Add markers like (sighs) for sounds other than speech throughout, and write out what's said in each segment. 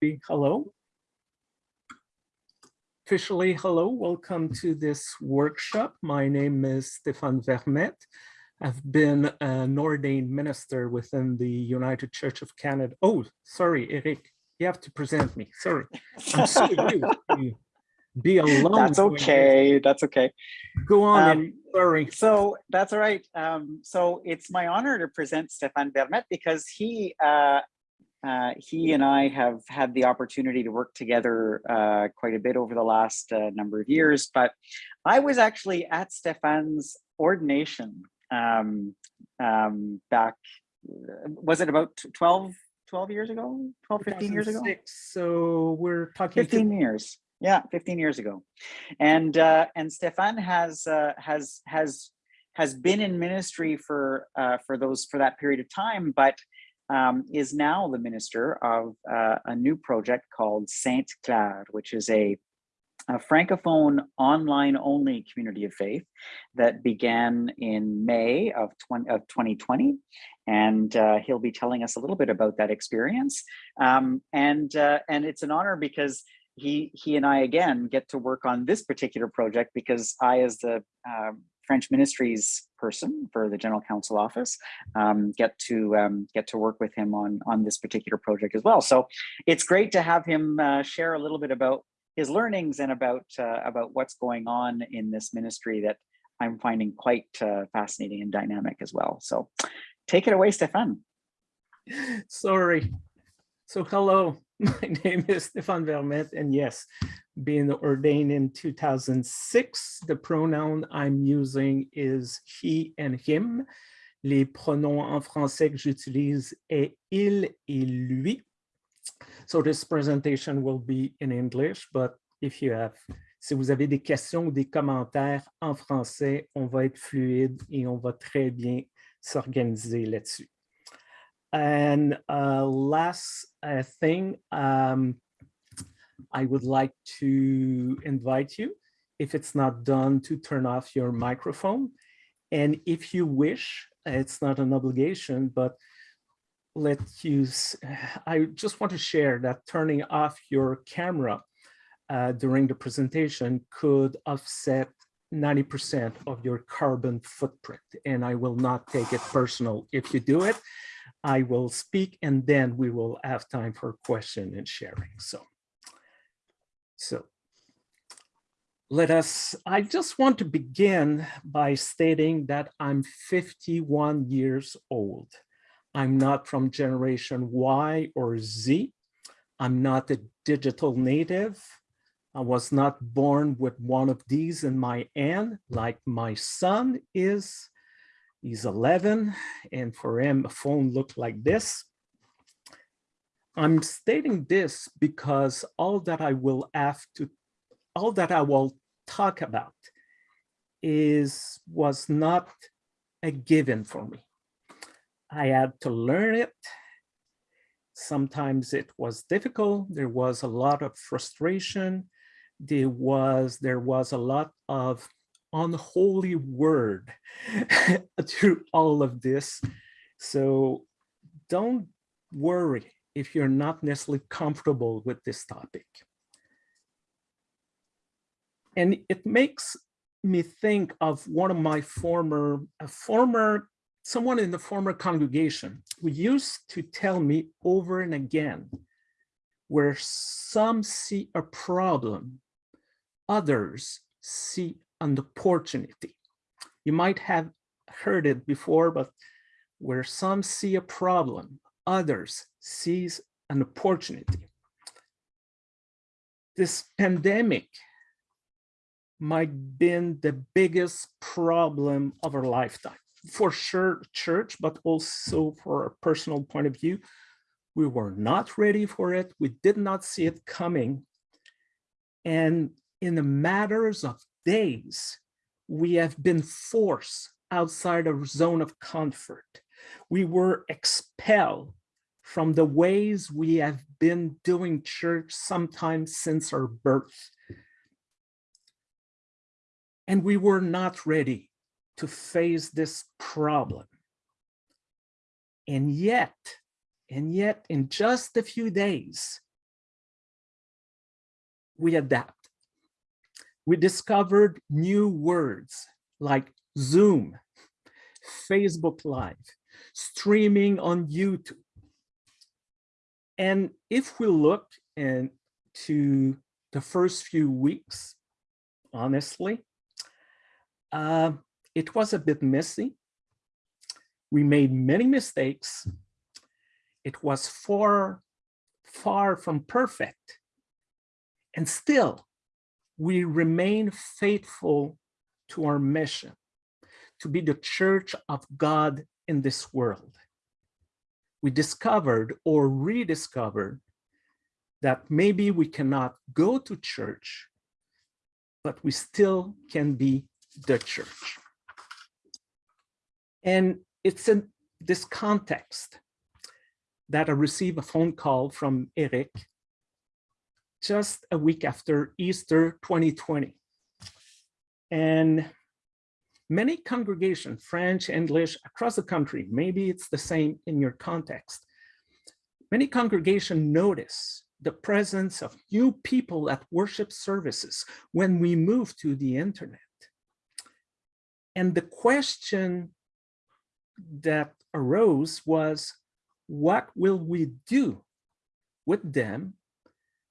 Hello. Officially, hello, welcome to this workshop. My name is Stéphane Vermette. I've been an ordained minister within the United Church of Canada. Oh, sorry, Eric, you have to present me. Sorry. I'm so (laughs) be alone. That's okay. That's okay. Go on, Um, sorry. So that's all right. Um, so it's my honor to present Stéphane Vermette because he uh, uh, he and I have had the opportunity to work together uh, quite a bit over the last uh, number of years. But I was actually at Stéphane's ordination um, um, back, was it about 12, 12 years ago? 12, 15 years ago? 2006, So we're talking. 15 years yeah 15 years ago and uh and Stéphane has uh has has has been in ministry for uh for those for that period of time but um is now the minister of uh, a new project called saint claire which is a a francophone online only community of faith that began in May of, 20, of 2020. And uh, he'll be telling us a little bit about that experience. Um, and, uh, and it's an honor because he, he and I, again, get to work on this particular project because I, as the uh, French ministries person for the General Council office, um, get to um, get to work with him on, on this particular project as well. So it's great to have him uh, share a little bit about his learnings and about uh, about what's going on in this ministry that I'm finding quite uh, fascinating and dynamic as well. So take it away, Stéphane. Sorry. So hello, (laughs) my name is Stéphane Vermette, and yes, being ordained in 2006, the pronoun I'm using is he and him. Les pronoms en français que j'utilise est il et lui. So this presentation will be in English, but if you have, si vous avez des questions ou des commentaires en français, on va être fluide et on va très bien s'organiser là-dessus. And uh, last uh, thing, um, I would like to invite you, if it's not done, to turn off your microphone. And if you wish, it's not an obligation, but let you, (sighs) I just want to share that turning off your camera uh, during the presentation could offset 90% of your carbon footprint. And I will not take it personal if you do it. I will speak and then we will have time for question and sharing. So, so let us, I just want to begin by stating that I'm 51 years old. I'm not from generation Y or Z. I'm not a digital native. I was not born with one of these in my hand like my son is. He's 11 and for him a phone looked like this. I'm stating this because all that I will have to, all that I will talk about is, was not a given for me. I had to learn it. Sometimes it was difficult. There was a lot of frustration. There was, there was a lot of unholy word (laughs) through all of this. So don't worry if you're not necessarily comfortable with this topic. And it makes me think of one of my former, a former, someone in the former congregation who used to tell me over and again, where some see a problem, others see an opportunity. You might have heard it before, but where some see a problem, others sees an opportunity. This pandemic might been the biggest problem of our lifetime. For sure, church, but also for a personal point of view, we were not ready for it. We did not see it coming. And in the matters of days, we have been forced outside our zone of comfort. We were expelled from the ways we have been doing church sometimes since our birth. And we were not ready to face this problem. And yet, and yet in just a few days, we adapt. We discovered new words like Zoom, Facebook Live, streaming on YouTube. And if we look into the first few weeks, honestly, uh, it was a bit messy. We made many mistakes. It was far, far from perfect. And still, we remain faithful to our mission, to be the church of God in this world. We discovered or rediscovered that maybe we cannot go to church, but we still can be the church. And it's in this context that I received a phone call from Eric just a week after Easter 2020. And many congregations, French, English, across the country, maybe it's the same in your context, many congregations notice the presence of new people at worship services when we move to the internet. And the question that arose was, what will we do with them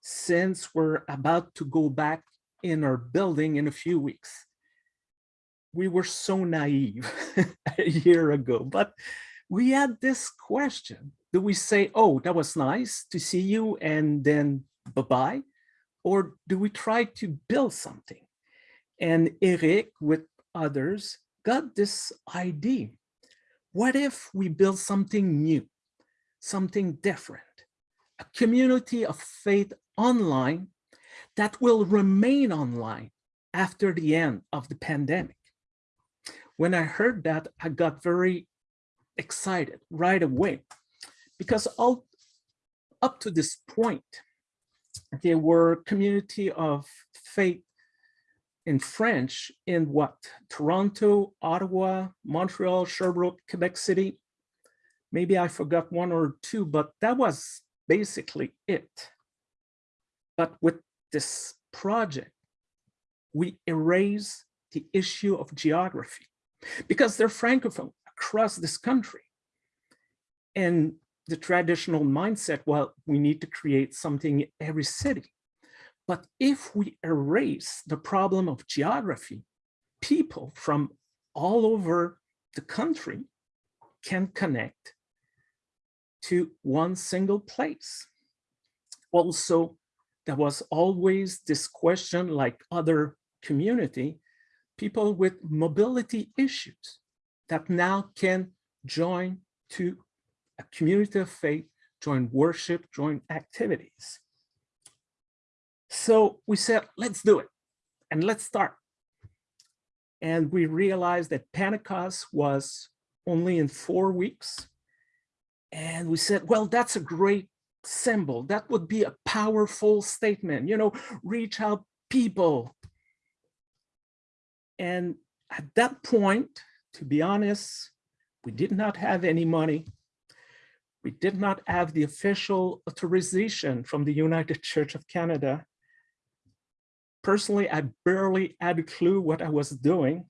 since we're about to go back in our building in a few weeks? We were so naive (laughs) a year ago, but we had this question. Do we say, oh, that was nice to see you and then bye-bye? Or do we try to build something? And Eric with others got this idea. What if we build something new, something different, a community of faith online that will remain online after the end of the pandemic? When I heard that, I got very excited right away because all up to this point, there were community of faith in French in what? Toronto, Ottawa, Montreal, Sherbrooke, Quebec City. Maybe I forgot one or two, but that was basically it. But with this project, we erase the issue of geography because they're Francophone across this country. And the traditional mindset, well, we need to create something in every city. But if we erase the problem of geography, people from all over the country can connect to one single place. Also, there was always this question like other community, people with mobility issues that now can join to a community of faith, join worship, join activities. So we said, let's do it and let's start. And we realized that Pentecost was only in four weeks. And we said, well, that's a great symbol. That would be a powerful statement, you know, reach out people. And at that point, to be honest, we did not have any money. We did not have the official authorization from the United Church of Canada. Personally, I barely had a clue what I was doing.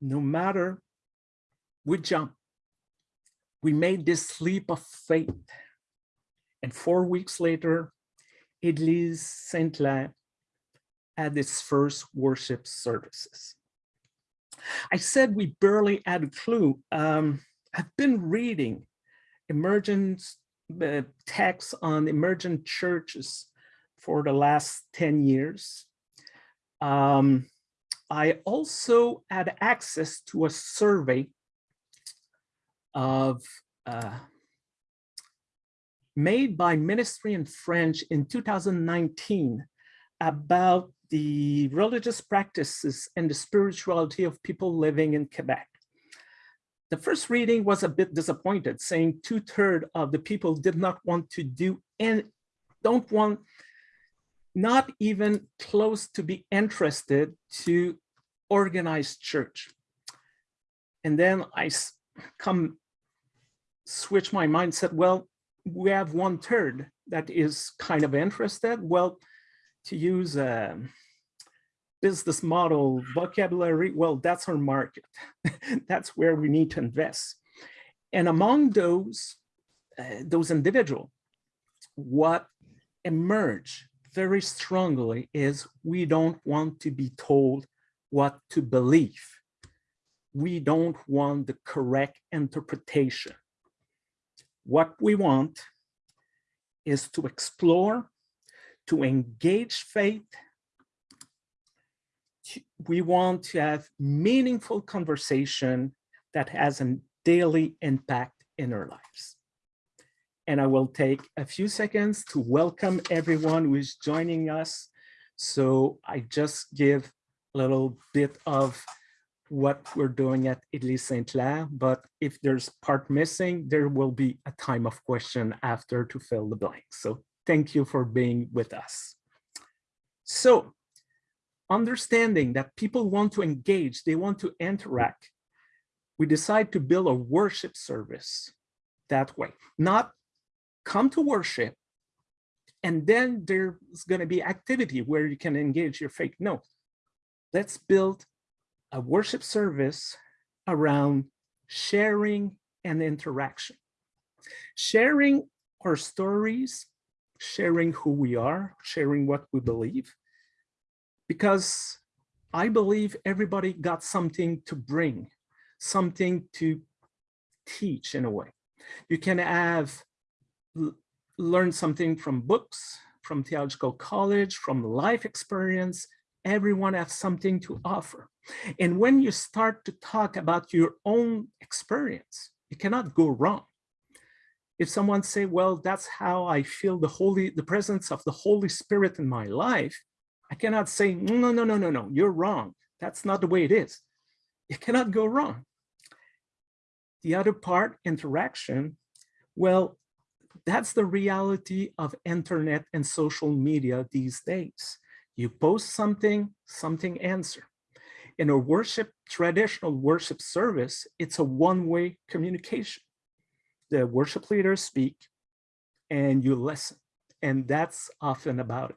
No matter, we jumped. We made this leap of faith. And four weeks later, Église Saint-Clair had its first worship services. I said we barely had a clue. Um, I've been reading emergent uh, texts on emergent churches for the last 10 years. Um, I also had access to a survey of uh, made by Ministry in French in 2019 about the religious practices and the spirituality of people living in Quebec. The first reading was a bit disappointed, saying two thirds of the people did not want to do and don't want, not even close to be interested to organize church. And then I come switch my mindset. Well, we have one third that is kind of interested. Well, to use a business model vocabulary, well, that's our market. (laughs) that's where we need to invest. And among those, uh, those individual, what emerge very strongly is we don't want to be told what to believe. We don't want the correct interpretation. What we want is to explore, to engage faith. We want to have meaningful conversation that has a daily impact in our lives. And I will take a few seconds to welcome everyone who is joining us. So I just give a little bit of what we're doing at Église Saint-Clair but if there's part missing, there will be a time of question after to fill the blanks. So thank you for being with us. So understanding that people want to engage, they want to interact, we decide to build a worship service that way, not come to worship and then there's going to be activity where you can engage your faith. No, let's build a worship service around sharing and interaction. Sharing our stories, sharing who we are, sharing what we believe, because I believe everybody got something to bring, something to teach in a way. You can have learned something from books, from theological college, from life experience, everyone has something to offer. And when you start to talk about your own experience, you cannot go wrong. If someone say, well, that's how I feel the Holy, the presence of the Holy Spirit in my life, I cannot say, no, no, no, no, no, you're wrong. That's not the way it is. You cannot go wrong. The other part, interaction, well, that's the reality of internet and social media these days. You post something, something answer. In a worship, traditional worship service, it's a one-way communication. The worship leaders speak and you listen. And that's often about it.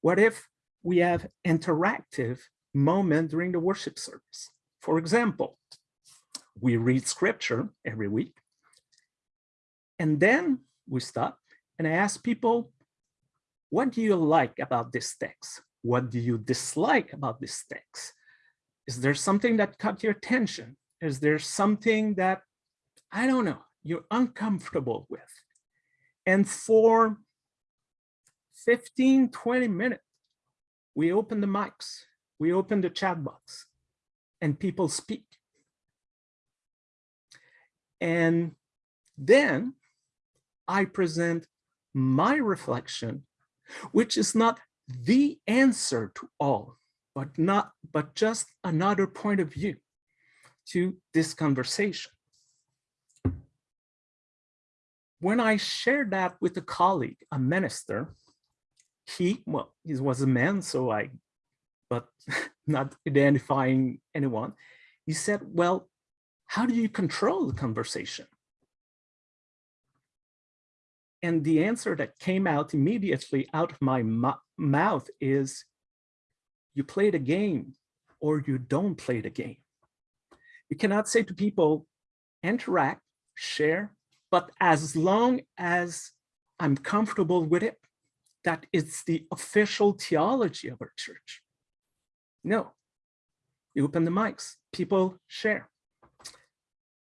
What if we have interactive moment during the worship service? For example, we read scripture every week. And then we stop and I ask people, what do you like about this text? What do you dislike about this text? Is there something that caught your attention? Is there something that, I don't know, you're uncomfortable with? And for 15, 20 minutes, we open the mics, we open the chat box, and people speak. And then I present my reflection, which is not the answer to all, but not, but just another point of view to this conversation. When I shared that with a colleague, a minister, he, well, he was a man, so I, but (laughs) not identifying anyone, he said, well, how do you control the conversation? And the answer that came out immediately out of my mouth is, you play the game or you don't play the game. You cannot say to people, interact, share, but as long as I'm comfortable with it, that it's the official theology of our church. No, you open the mics, people share.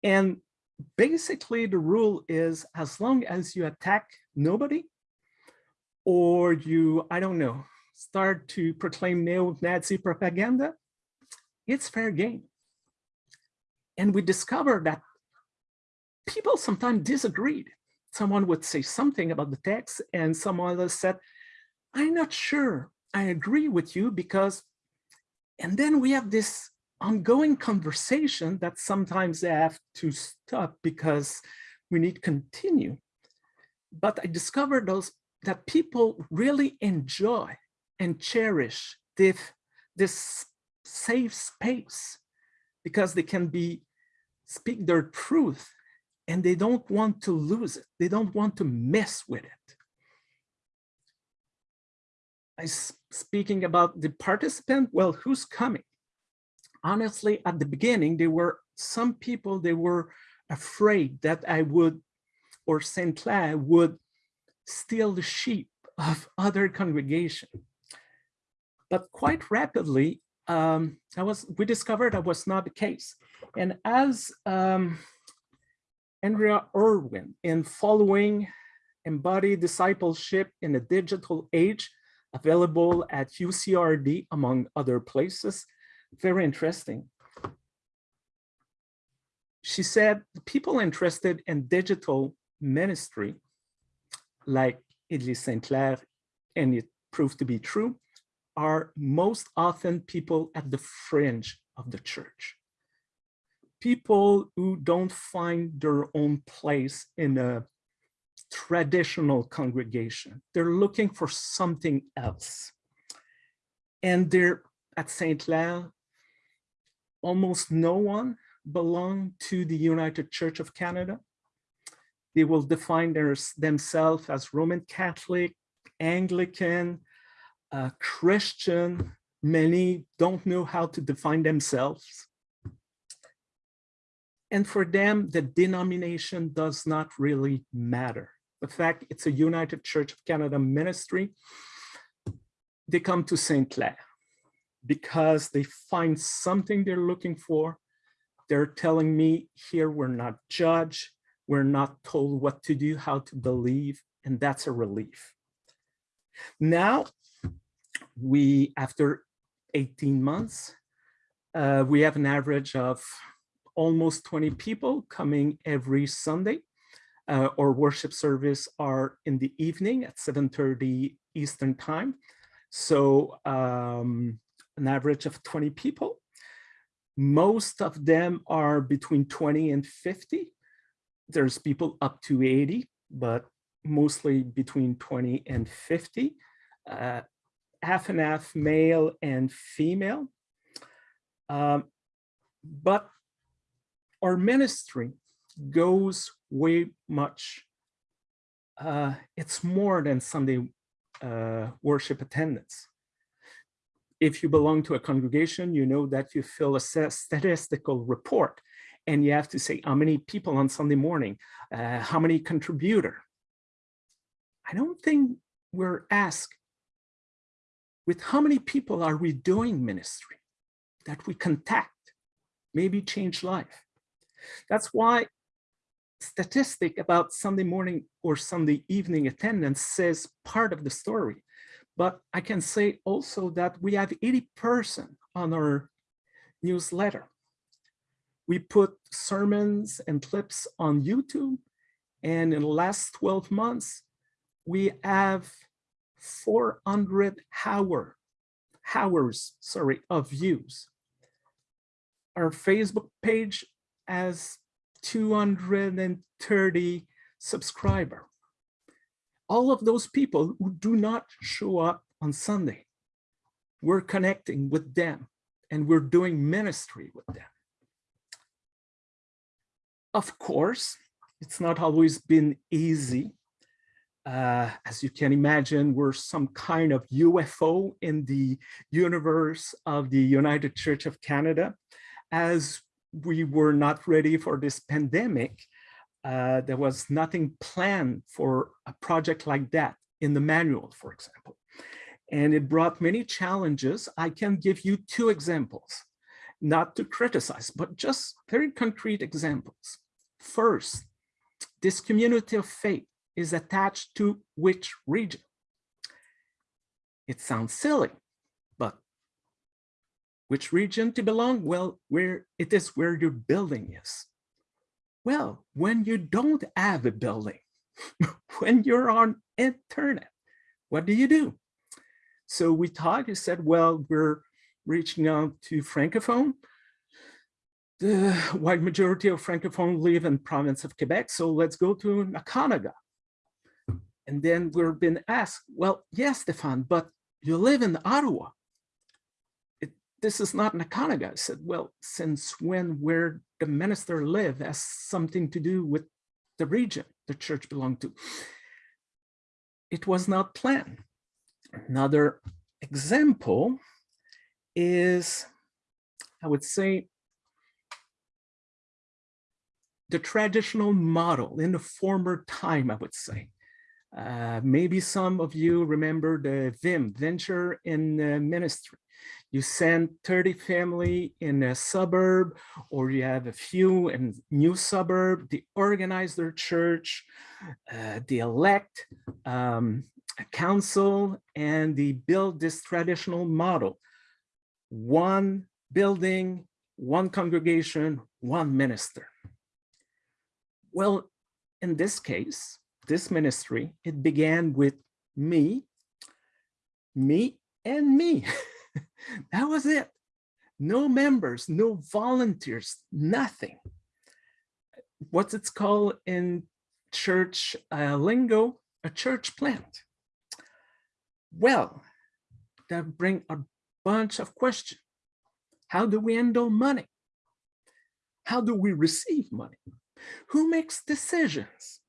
And basically the rule is as long as you attack nobody or you, I don't know, start to proclaim neo-Nazi propaganda, it's fair game. And we discovered that people sometimes disagreed. Someone would say something about the text and someone else said, I'm not sure I agree with you because, and then we have this ongoing conversation that sometimes they have to stop because we need to continue. But I discovered those that people really enjoy and cherish this, this safe space because they can be speak their truth and they don't want to lose it. They don't want to mess with it. I speaking about the participant, well, who's coming? Honestly, at the beginning, there were some people, they were afraid that I would, or St. Clair would steal the sheep of other congregation. But quite rapidly, um, I was, we discovered that was not the case. And as um, Andrea Irwin in following embodied discipleship in a digital age available at UCRD among other places. Very interesting. She said people interested in digital ministry like Église St. Clair, and it proved to be true, are most often people at the fringe of the church people who don't find their own place in a traditional congregation. They're looking for something else. And they're at St. Clair, almost no one belong to the United Church of Canada. They will define their, themselves as Roman Catholic, Anglican, uh, Christian. Many don't know how to define themselves. And for them, the denomination does not really matter. The fact it's a United Church of Canada ministry, they come to St. Clair because they find something they're looking for. They're telling me here we're not judged, we're not told what to do, how to believe, and that's a relief. Now, we, after 18 months, uh, we have an average of almost 20 people coming every Sunday. Uh, our worship service are in the evening at 7.30 Eastern time. So um, an average of 20 people. Most of them are between 20 and 50. There's people up to 80, but mostly between 20 and 50. Uh, half and half male and female. Um, but our ministry goes way much. Uh, it's more than Sunday uh, worship attendance. If you belong to a congregation, you know that you fill a statistical report and you have to say how many people on Sunday morning, uh, how many contributor. I don't think we're asked with how many people are we doing ministry that we contact, maybe change life. That's why statistic about Sunday morning or Sunday evening attendance says part of the story. But I can say also that we have 80 person on our newsletter. We put sermons and clips on YouTube. And in the last 12 months, we have 400 hour, hours sorry, of views. Our Facebook page has 230 subscriber. All of those people who do not show up on Sunday, we're connecting with them and we're doing ministry with them. Of course, it's not always been easy. Uh, as you can imagine, we're some kind of UFO in the universe of the United Church of Canada. As we were not ready for this pandemic. Uh, there was nothing planned for a project like that in the manual, for example. And it brought many challenges. I can give you two examples, not to criticize, but just very concrete examples. First, this community of faith is attached to which region? It sounds silly, but which region to belong? Well, where it is where your building is. Well, when you don't have a building, (laughs) when you're on internet, what do you do? So we thought, he said, well, we're reaching out to Francophone. The wide majority of Francophone live in province of Quebec, so let's go to Nakonha:ka. And then we're been asked, well, yes, Stéphane, but you live in Ottawa this is not Nakonha:ka. I said, well, since when where the minister live has something to do with the region the church belonged to. It was not planned. Another example is, I would say, the traditional model in the former time, I would say. Uh, maybe some of you remember the VIM, Venture in Ministry. You send 30 family in a suburb, or you have a few in new suburb, they organize their church, uh, they elect um, a council, and they build this traditional model. One building, one congregation, one minister. Well, in this case, this ministry, it began with me, me, and me. (laughs) that was it. No members, no volunteers, nothing. What's it's called in church uh, lingo, a church plant. Well, that bring a bunch of questions. How do we handle money? How do we receive money? Who makes decisions?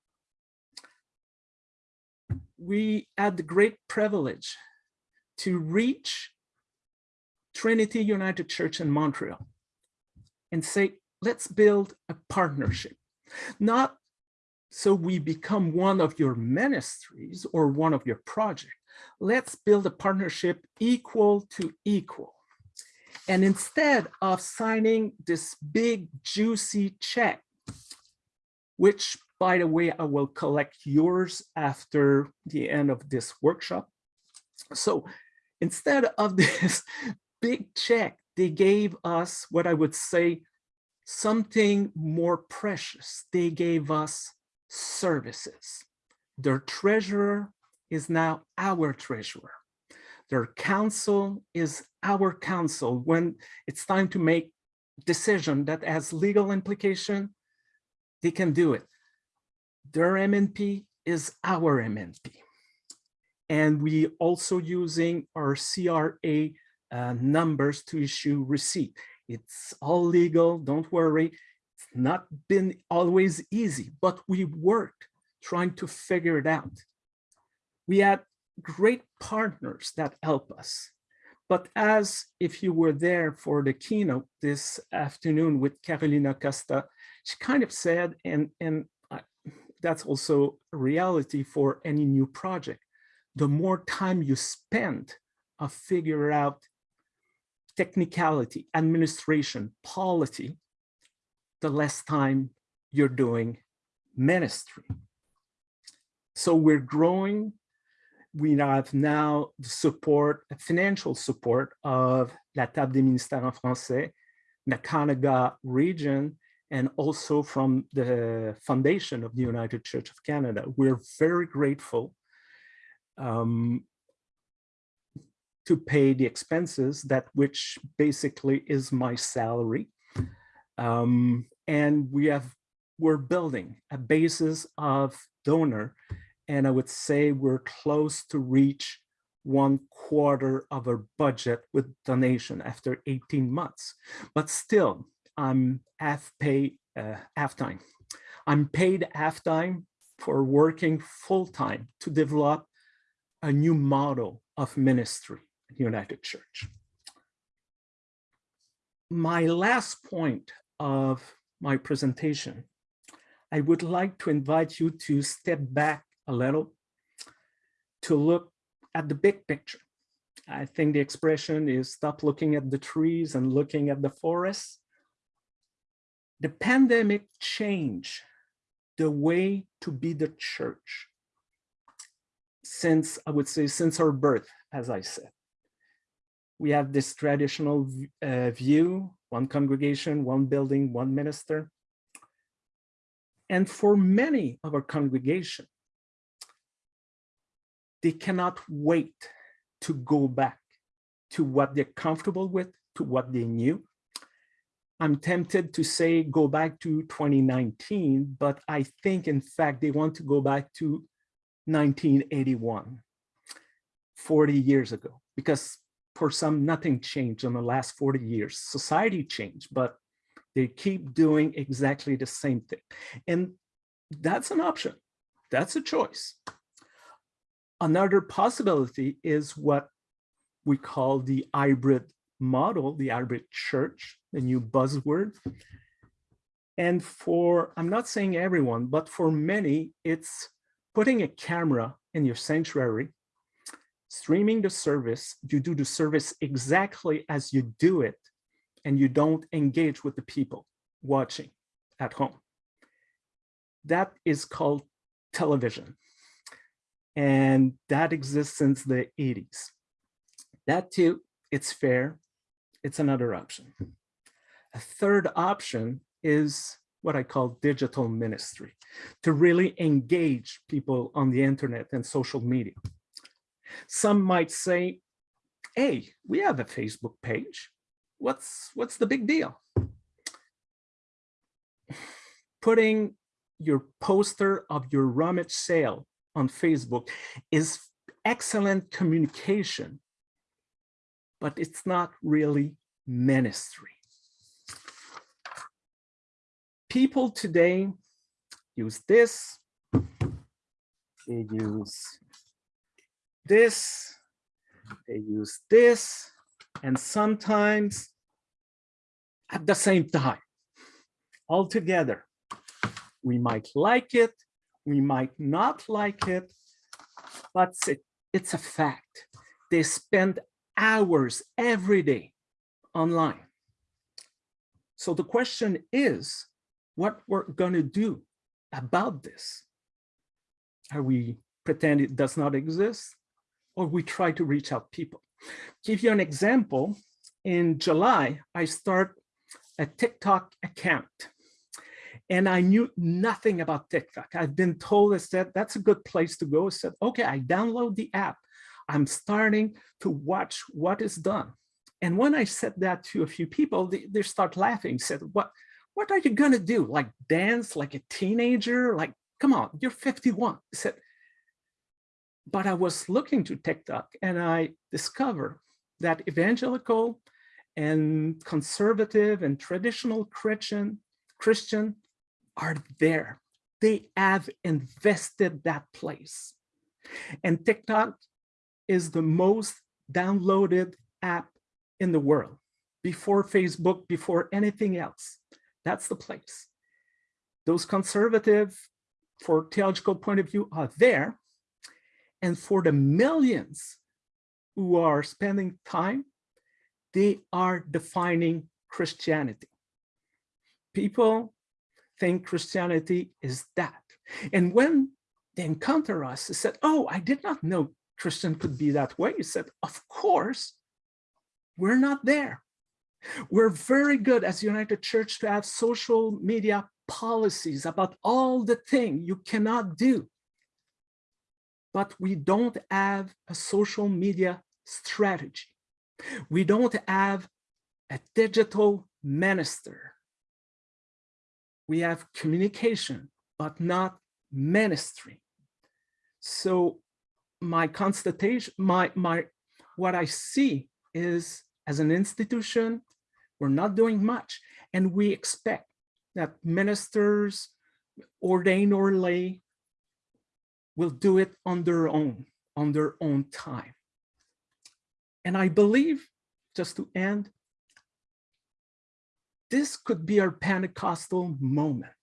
We had the great privilege to reach Trinity United Church in Montreal and say, let's build a partnership. Not so we become one of your ministries or one of your projects. Let's build a partnership equal to equal. And instead of signing this big juicy check which by the way, I will collect yours after the end of this workshop. So instead of (laughs) this big check, they gave us what I would say something more precious. They gave us services. Their treasurer is now our treasurer. Their counsel is our counsel. When it's time to make decision that has legal implication, they can do it. Their M&P is our M&P. And we also using our CRA uh, numbers to issue receipt. It's all legal, don't worry. It's not been always easy, but we worked trying to figure it out. We had great partners that help us. But as if you were there for the keynote this afternoon with Carolina Costa, she kind of said, and, and that's also reality for any new project. The more time you spend of figure out technicality, administration, polity, the less time you're doing ministry. So we're growing. We have now the support, financial support of La Table des Ministères en Français, Nakonha:ka region, and also from the foundation of the United Church of Canada. We're very grateful um, to pay the expenses that which basically is my salary. Um, and we have, we're building a basis of donor. And I would say we're close to reach one quarter of our budget with donation after 18 months. But still, I'm half pay, uh, half time. I'm paid half time for working full time to develop a new model of ministry at United Church. My last point of my presentation, I would like to invite you to step back a little to look at the big picture. I think the expression is stop looking at the trees and looking at the forest the pandemic changed the way to be the church since, I would say, since our birth, as I said. We have this traditional uh, view, one congregation, one building, one minister. And for many of our congregation, they cannot wait to go back to what they're comfortable with, to what they knew, I'm tempted to say go back to 2019, but I think in fact they want to go back to 1981, 40 years ago, because for some nothing changed in the last 40 years. Society changed, but they keep doing exactly the same thing. And that's an option. That's a choice. Another possibility is what we call the hybrid model, the hybrid church, the new buzzword. And for, I'm not saying everyone, but for many, it's putting a camera in your sanctuary, streaming the service, you do the service exactly as you do it, and you don't engage with the people watching at home. That is called television. And that exists since the 80s. That too, it's fair. It's another option. Hmm. A third option is what I call digital ministry, to really engage people on the internet and social media. Some might say, hey, we have a Facebook page. What's, what's the big deal? Putting your poster of your rummage sale on Facebook is excellent communication, but it's not really ministry. People today use this, they use this, they use this, and sometimes at the same time, all together. We might like it, we might not like it, but it's a fact. They spend hours every day online. So the question is, what we're gonna do about this? Are we pretend it does not exist? Or we try to reach out people? Give you an example, in July, I start a TikTok account and I knew nothing about TikTok. I've been told I said, that's a good place to go. I said, okay, I download the app. I'm starting to watch what is done. And when I said that to a few people, they, they start laughing, said, what, what are you gonna do? Like dance like a teenager? Like, come on, you're 51. I said, but I was looking to TikTok and I discovered that evangelical and conservative and traditional Christian, Christian are there. They have invested that place. And TikTok is the most downloaded app in the world before Facebook, before anything else. That's the place. Those conservative, for theological point of view, are there. And for the millions who are spending time, they are defining Christianity. People think Christianity is that. And when they encounter us, they said, oh, I did not know Christian could be that way. He said, of course, we're not there. We're very good as United Church to have social media policies about all the things you cannot do. But we don't have a social media strategy. We don't have a digital minister. We have communication, but not ministry. So my constatation, my, my, what I see is as an institution, we're not doing much. And we expect that ministers, ordained or lay, will do it on their own, on their own time. And I believe, just to end, this could be our Pentecostal moment.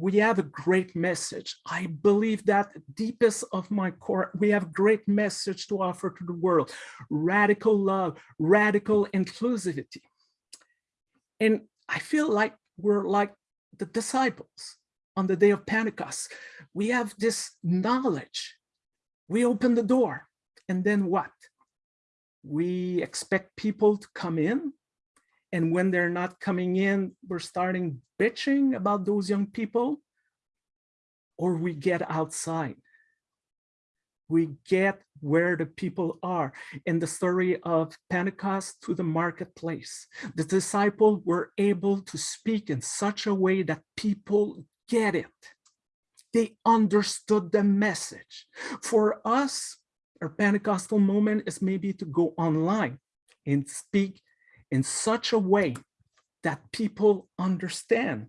We have a great message. I believe that deepest of my core, we have a great message to offer to the world. Radical love, radical inclusivity. And I feel like we're like the disciples on the day of Pentecost. We have this knowledge. We open the door and then what? We expect people to come in and when they're not coming in, we're starting bitching about those young people or we get outside. We get where the people are. In the story of Pentecost to the marketplace, the disciples were able to speak in such a way that people get it. They understood the message. For us, our Pentecostal moment is maybe to go online and speak in such a way that people understand.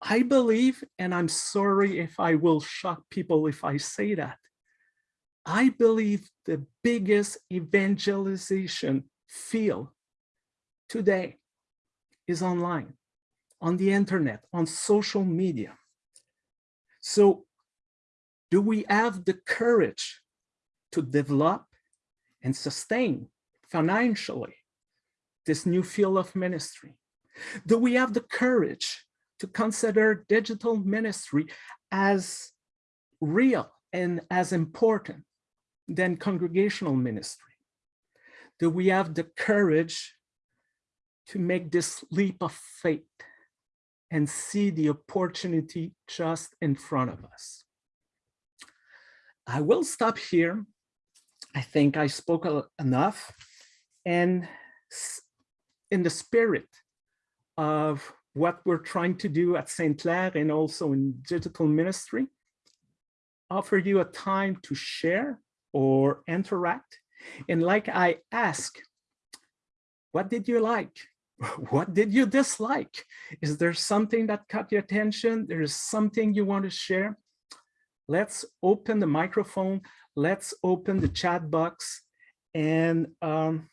I believe, and I'm sorry if I will shock people if I say that, I believe the biggest evangelization field today is online, on the internet, on social media. So do we have the courage to develop and sustain financially this new field of ministry? Do we have the courage to consider digital ministry as real and as important than congregational ministry? Do we have the courage to make this leap of faith and see the opportunity just in front of us? I will stop here. I think I spoke enough and in the spirit of what we're trying to do at Saint-Clair and also in digital ministry, offer you a time to share or interact. And like I ask, what did you like? (laughs) What did you dislike? Is there something that caught your attention? There is something you want to share? Let's open the microphone. Let's open the chat box and um,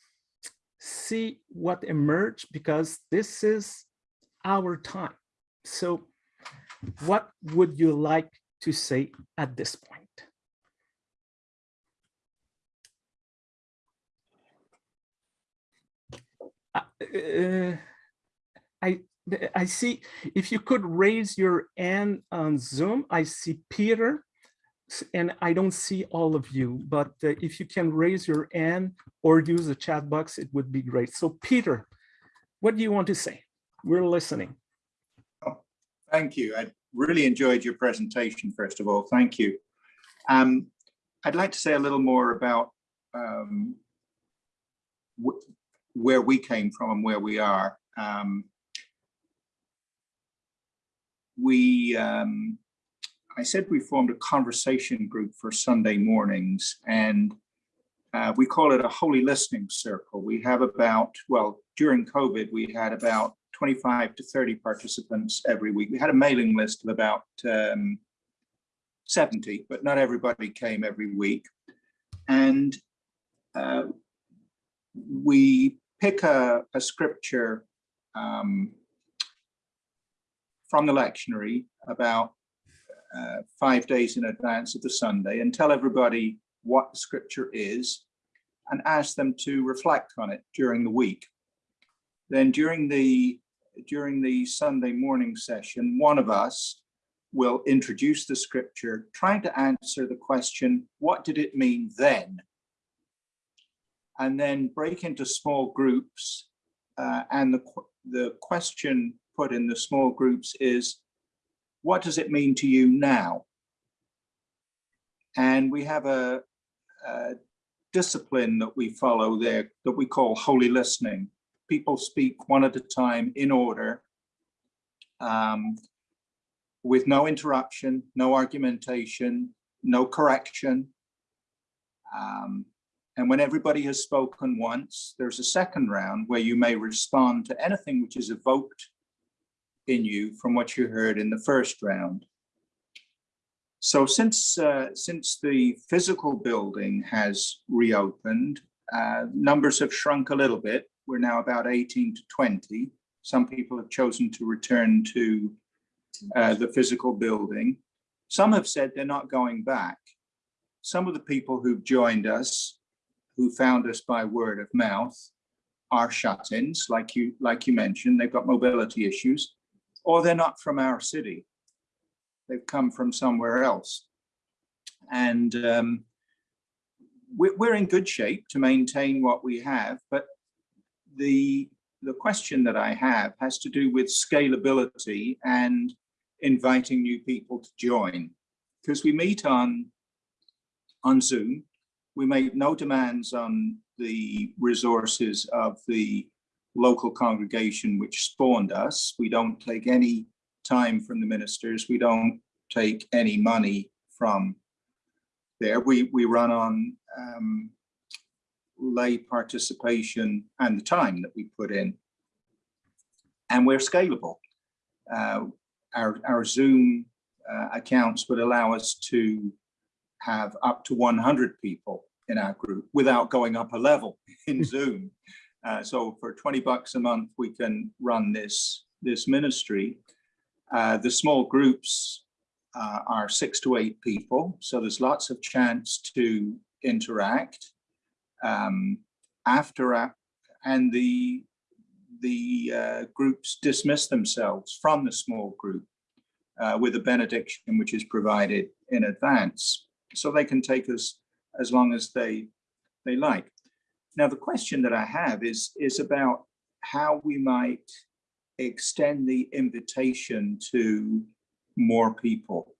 see what emerged because this is our time. So what would you like to say at this point? Uh, I I see if you could raise your hand on Zoom, I see Peter and I don't see all of you, but uh, if you can raise your hand or use the chat box, it would be great. So Peter, what do you want to say? We're listening. Oh, thank you. I really enjoyed your presentation, first of all. Thank you. Um, I'd like to say a little more about um, where we came from and where we are. Um, we, um, I said we formed a conversation group for Sunday mornings and uh, we call it a holy listening circle. We have about, well, during COVID, we had about 25 to 30 participants every week. We had a mailing list of about um, 70, but not everybody came every week. And uh, we pick a, a scripture um, from the lectionary about uh, five days in advance of the Sunday and tell everybody what the scripture is and ask them to reflect on it during the week. Then during the during the Sunday morning session, one of us will introduce the scripture, trying to answer the question, what did it mean then? And then break into small groups. Uh, and the, the question put in the small groups is, what does it mean to you now? And we have a, a discipline that we follow there that we call holy listening. People speak one at a time in order um, with no interruption, no argumentation, no correction. Um, and when everybody has spoken once, there's a second round where you may respond to anything which is evoked in you from what you heard in the first round. So since uh, since the physical building has reopened, uh, numbers have shrunk a little bit. We're now about 18 to 20. Some people have chosen to return to uh, the physical building. Some have said they're not going back. Some of the people who've joined us, who found us by word of mouth, are shut-ins, like you like you mentioned. They've got mobility issues, or they're not from our city they've come from somewhere else. And um, we're in good shape to maintain what we have, but the, the question that I have has to do with scalability and inviting new people to join. Because we meet on, on Zoom, we make no demands on the resources of the local congregation which spawned us. We don't take any time from the ministers. We don't take any money from there. We, we run on um, lay participation and the time that we put in. And we're scalable. Uh, our, our Zoom uh, accounts would allow us to have up to 100 people in our group without going up a level (laughs) in Zoom. Uh, so for 20 bucks a month, we can run this, this ministry. Uh, the small groups uh, are six to eight people, so there's lots of chance to interact. Um, after and the the uh, groups dismiss themselves from the small group uh, with a benediction which is provided in advance, so they can take us as long as they they like. Now, the question that I have is is about how we might extend the invitation to more people.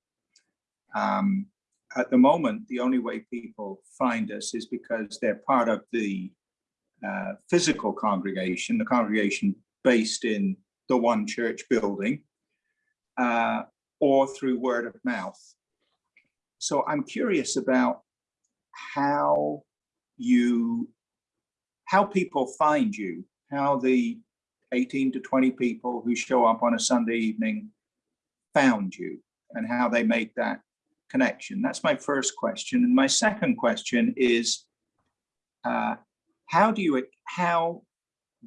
Um, at the moment, the only way people find us is because they're part of the uh, physical congregation, the congregation based in the one church building, uh, or through word of mouth. So I'm curious about how you, how people find you, how the 18 to 20 people who show up on a Sunday evening found you and how they make that connection. That's my first question. And my second question is, uh, how do you how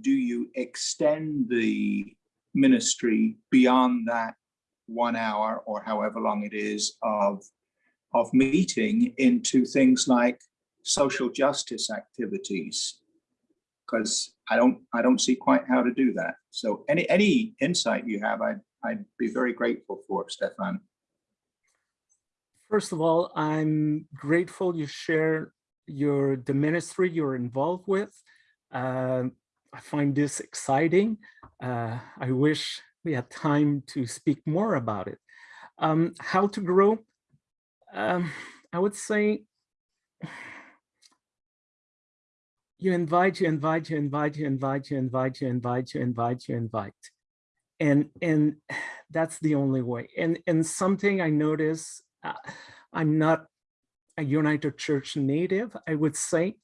do you extend the ministry beyond that one hour or however long it is of of meeting into things like social justice activities because I don't I don't see quite how to do that. So any any insight you have, I'd I'd be very grateful for, Stéphane. First of all, I'm grateful you share your the ministry you're involved with. Uh, I find this exciting. Uh, I wish we had time to speak more about it. Um, how to grow? Um, I would say you invite, you invite, you invite, you invite, you invite, you invite, you invite, you invite. And, and that's the only way. And, and something I notice, uh, I'm not a United Church native, I would say.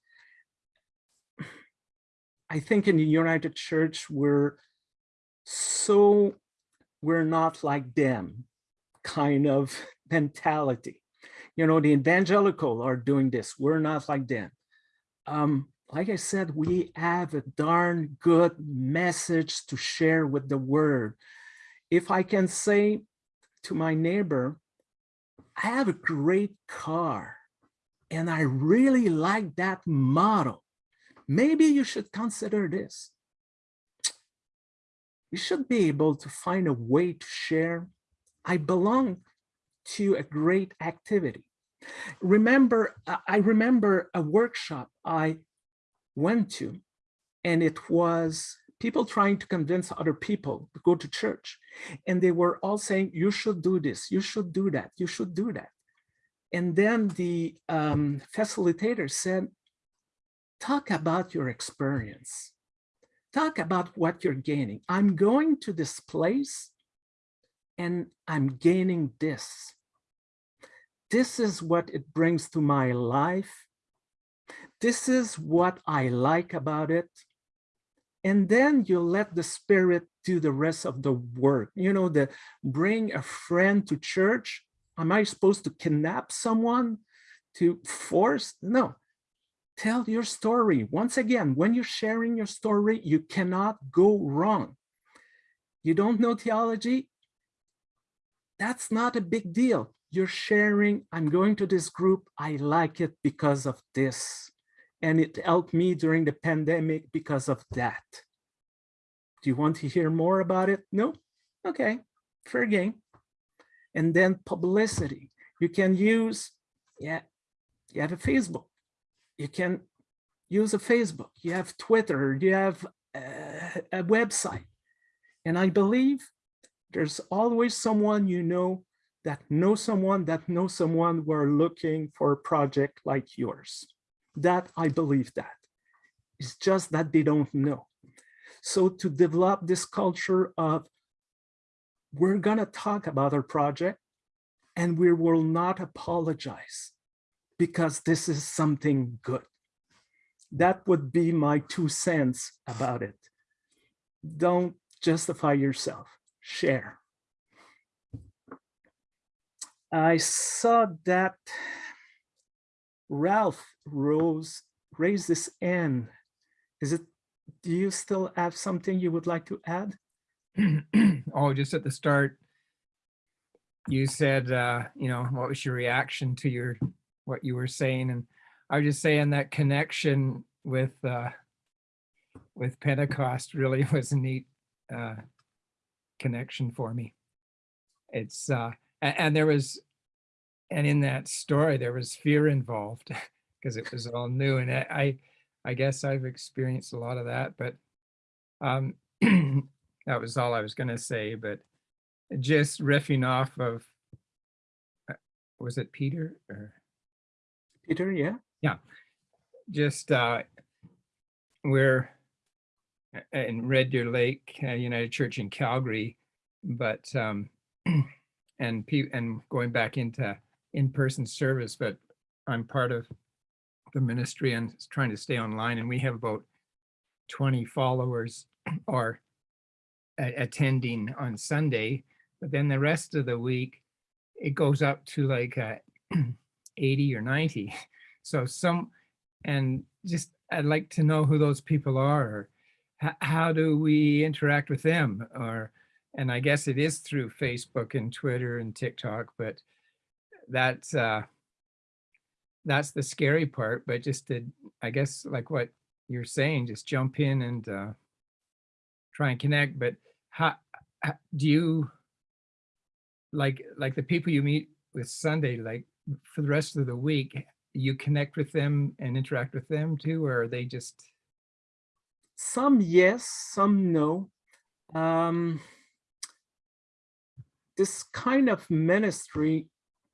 I think in the United Church, we're so, we're not like them kind of (laughs) mentality. You know, the evangelical are doing this. We're not like them. Um, like I said, we have a darn good message to share with the world. If I can say to my neighbor, I have a great car and I really like that model. Maybe you should consider this. You should be able to find a way to share. I belong to a great activity. Remember, I remember a workshop I went to, and it was people trying to convince other people to go to church. And they were all saying, you should do this, you should do that, you should do that. And then the um, facilitator said, talk about your experience. Talk about what you're gaining. I'm going to this place and I'm gaining this. This is what it brings to my life. This is what I like about it. And then you let the spirit do the rest of the work. You know, the bring a friend to church. Am I supposed to kidnap someone to force? No, tell your story. Once again, when you're sharing your story, you cannot go wrong. You don't know theology? That's not a big deal. You're sharing, I'm going to this group, I like it because of this. And it helped me during the pandemic because of that. Do you want to hear more about it? No? Okay, fair game. And then publicity. You can use, yeah, you have a Facebook. You can use a Facebook. You have Twitter. You have a, a website. And I believe there's always someone you know that know someone that know someone who are looking for a project like yours. That I believe that. It's just that they don't know. So to develop this culture of we're gonna talk about our project and we will not apologize because this is something good. That would be my two cents about it. Don't justify yourself, share. I saw that Ralph Rose raised this hand. Is it, do you still have something you would like to add? (clears throat) oh, just at the start, you said, uh, you know, what was your reaction to your, what you were saying? And I was just saying that connection with, uh, with Pentecost really (laughs) was a neat, uh, connection for me. It's, uh, a- and, there was, and in that story, there was fear involved (laughs) because it was all new. And I, I, I guess I've experienced a lot of that, but, um, (clears throat) that was all I was gonna say, but just riffing off of, uh, was it Peter or Peter, yeah? Yeah. Just, uh, we're uh, in Red Deer Lake uh, United Church in Calgary, but, um, (clears throat) and and going back into in-person service, but I'm part of the ministry and trying to stay online and we have about 20 followers (clears throat) or a- attending on Sunday, but then the rest of the week, it goes up to like uh, (clears throat) 80 or 90. (laughs) So some, and just, I'd like to know who those people are, or how do we interact with them? Or, and I guess it is through Facebook and Twitter and TikTok, but that's, uh, that's the scary part, but just to, I guess, like what you're saying, just jump in and, uh, try and connect, but how, h- do you, like, like the people you meet with Sunday, like for the rest of the week, you connect with them and interact with them too, or are they just, Some yes, some no. Um, this kind of ministry,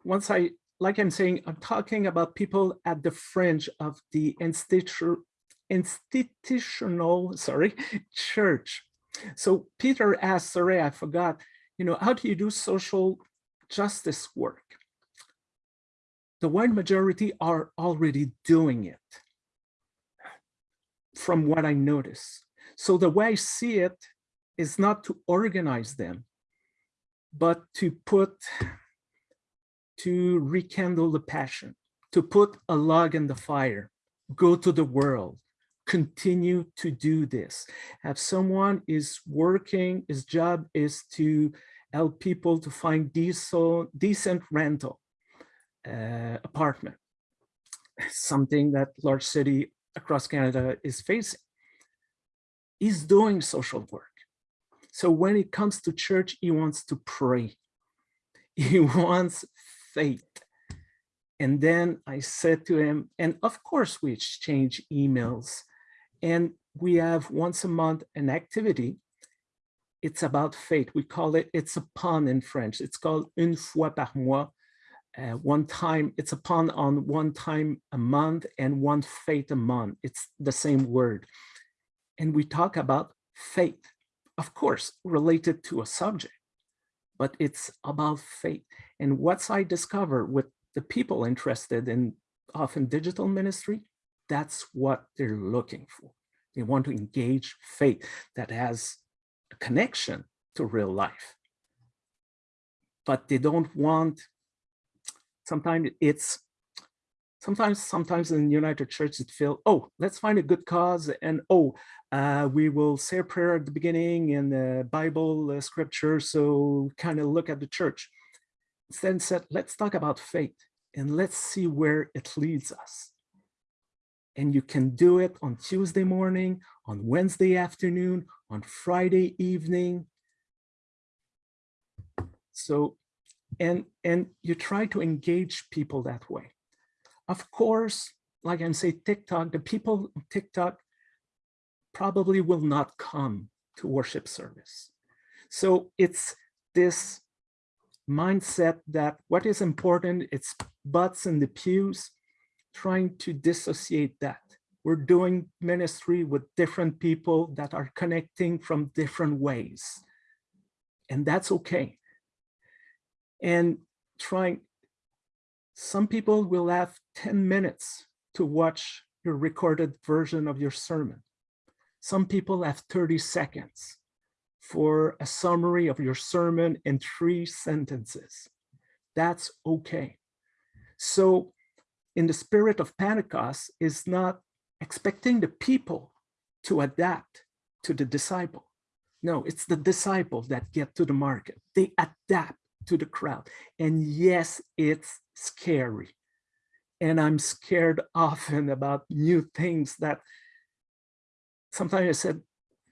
once I, like I'm saying, I'm talking about people at the fringe of the institu- institutional, sorry, (laughs) church. So Peter asked, sorry, I forgot, you know, how do you do social justice work? The wide majority are already doing it from what I notice. So the way I see it is not to organize them, but to put, to rekindle the passion, to put a log in the fire, go to the world, continue to do this. Have someone is working, his job is to help people to find diesel, decent rental uh, apartment, something that large city across Canada is facing. He's doing social work. So when it comes to church, he wants to pray. (laughs) He wants faith. And then I said to him, and of course we exchange emails and we have once a month an activity. It's about faith. We call it, it's a pun in French. It's called une fois par mois uh, one time, it's a pun on one time a month and one faith a month. It's the same word. And we talk about faith, of course, related to a subject, but it's about faith. And what's I discover with the people interested in often digital ministry, that's what they're looking for. They want to engage faith that has a connection to real life. But they don't want sometimes it's sometimes sometimes in united church it feel oh let's find a good cause and oh uh, we will say a prayer at the beginning in the bible uh, scripture so kind of look at the church. Instead said let's talk about faith and let's see where it leads us. And you can do it on tuesday morning on wednesday afternoon on friday evening. So and and you try to engage people that way of course like i say tiktok the people on tiktok probably will not come to worship service. So it's this mindset that what is important it's butts in the pews trying to dissociate that. We're doing ministry with different people that are connecting from different ways. And that's okay. And trying, some people will have 10 minutes to watch your recorded version of your sermon. Some people have 30 seconds for a summary of your sermon in three sentences. That's okay. So in the spirit of Pentecost is not expecting the people to adapt to the disciple. No, it's the disciples that get to the market. They adapt to the crowd. And yes, it's scary. And I'm scared (laughs) often about new things that sometimes I said,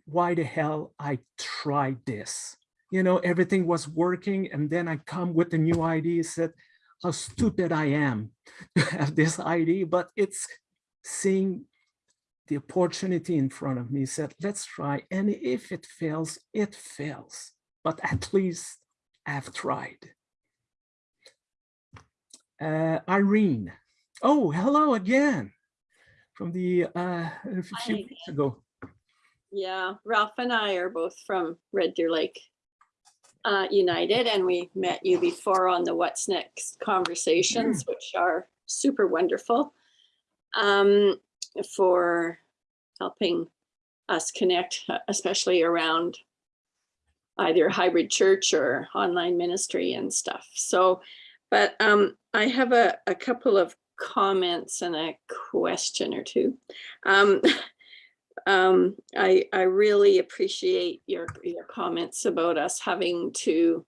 why the hell I tried this? You know, everything was working. And then I come with a new idea, said, how stupid I am (laughs) to have this idea, but it's seeing the opportunity in front of me said, let's try. And if it fails, it fails. But at least I've tried. Uh, Irene. Oh, hello again from the uh, a few weeks ago. Yeah, Ralph and I are both from Red Deer Lake uh, United, and we met you before on the What's Next conversations, which are super wonderful um, for helping us connect, uh, especially around either hybrid church or online ministry and stuff. So, but um, I have a, a couple of comments and a question or two. Um, (laughs) um, I, I really appreciate your, your comments about us having to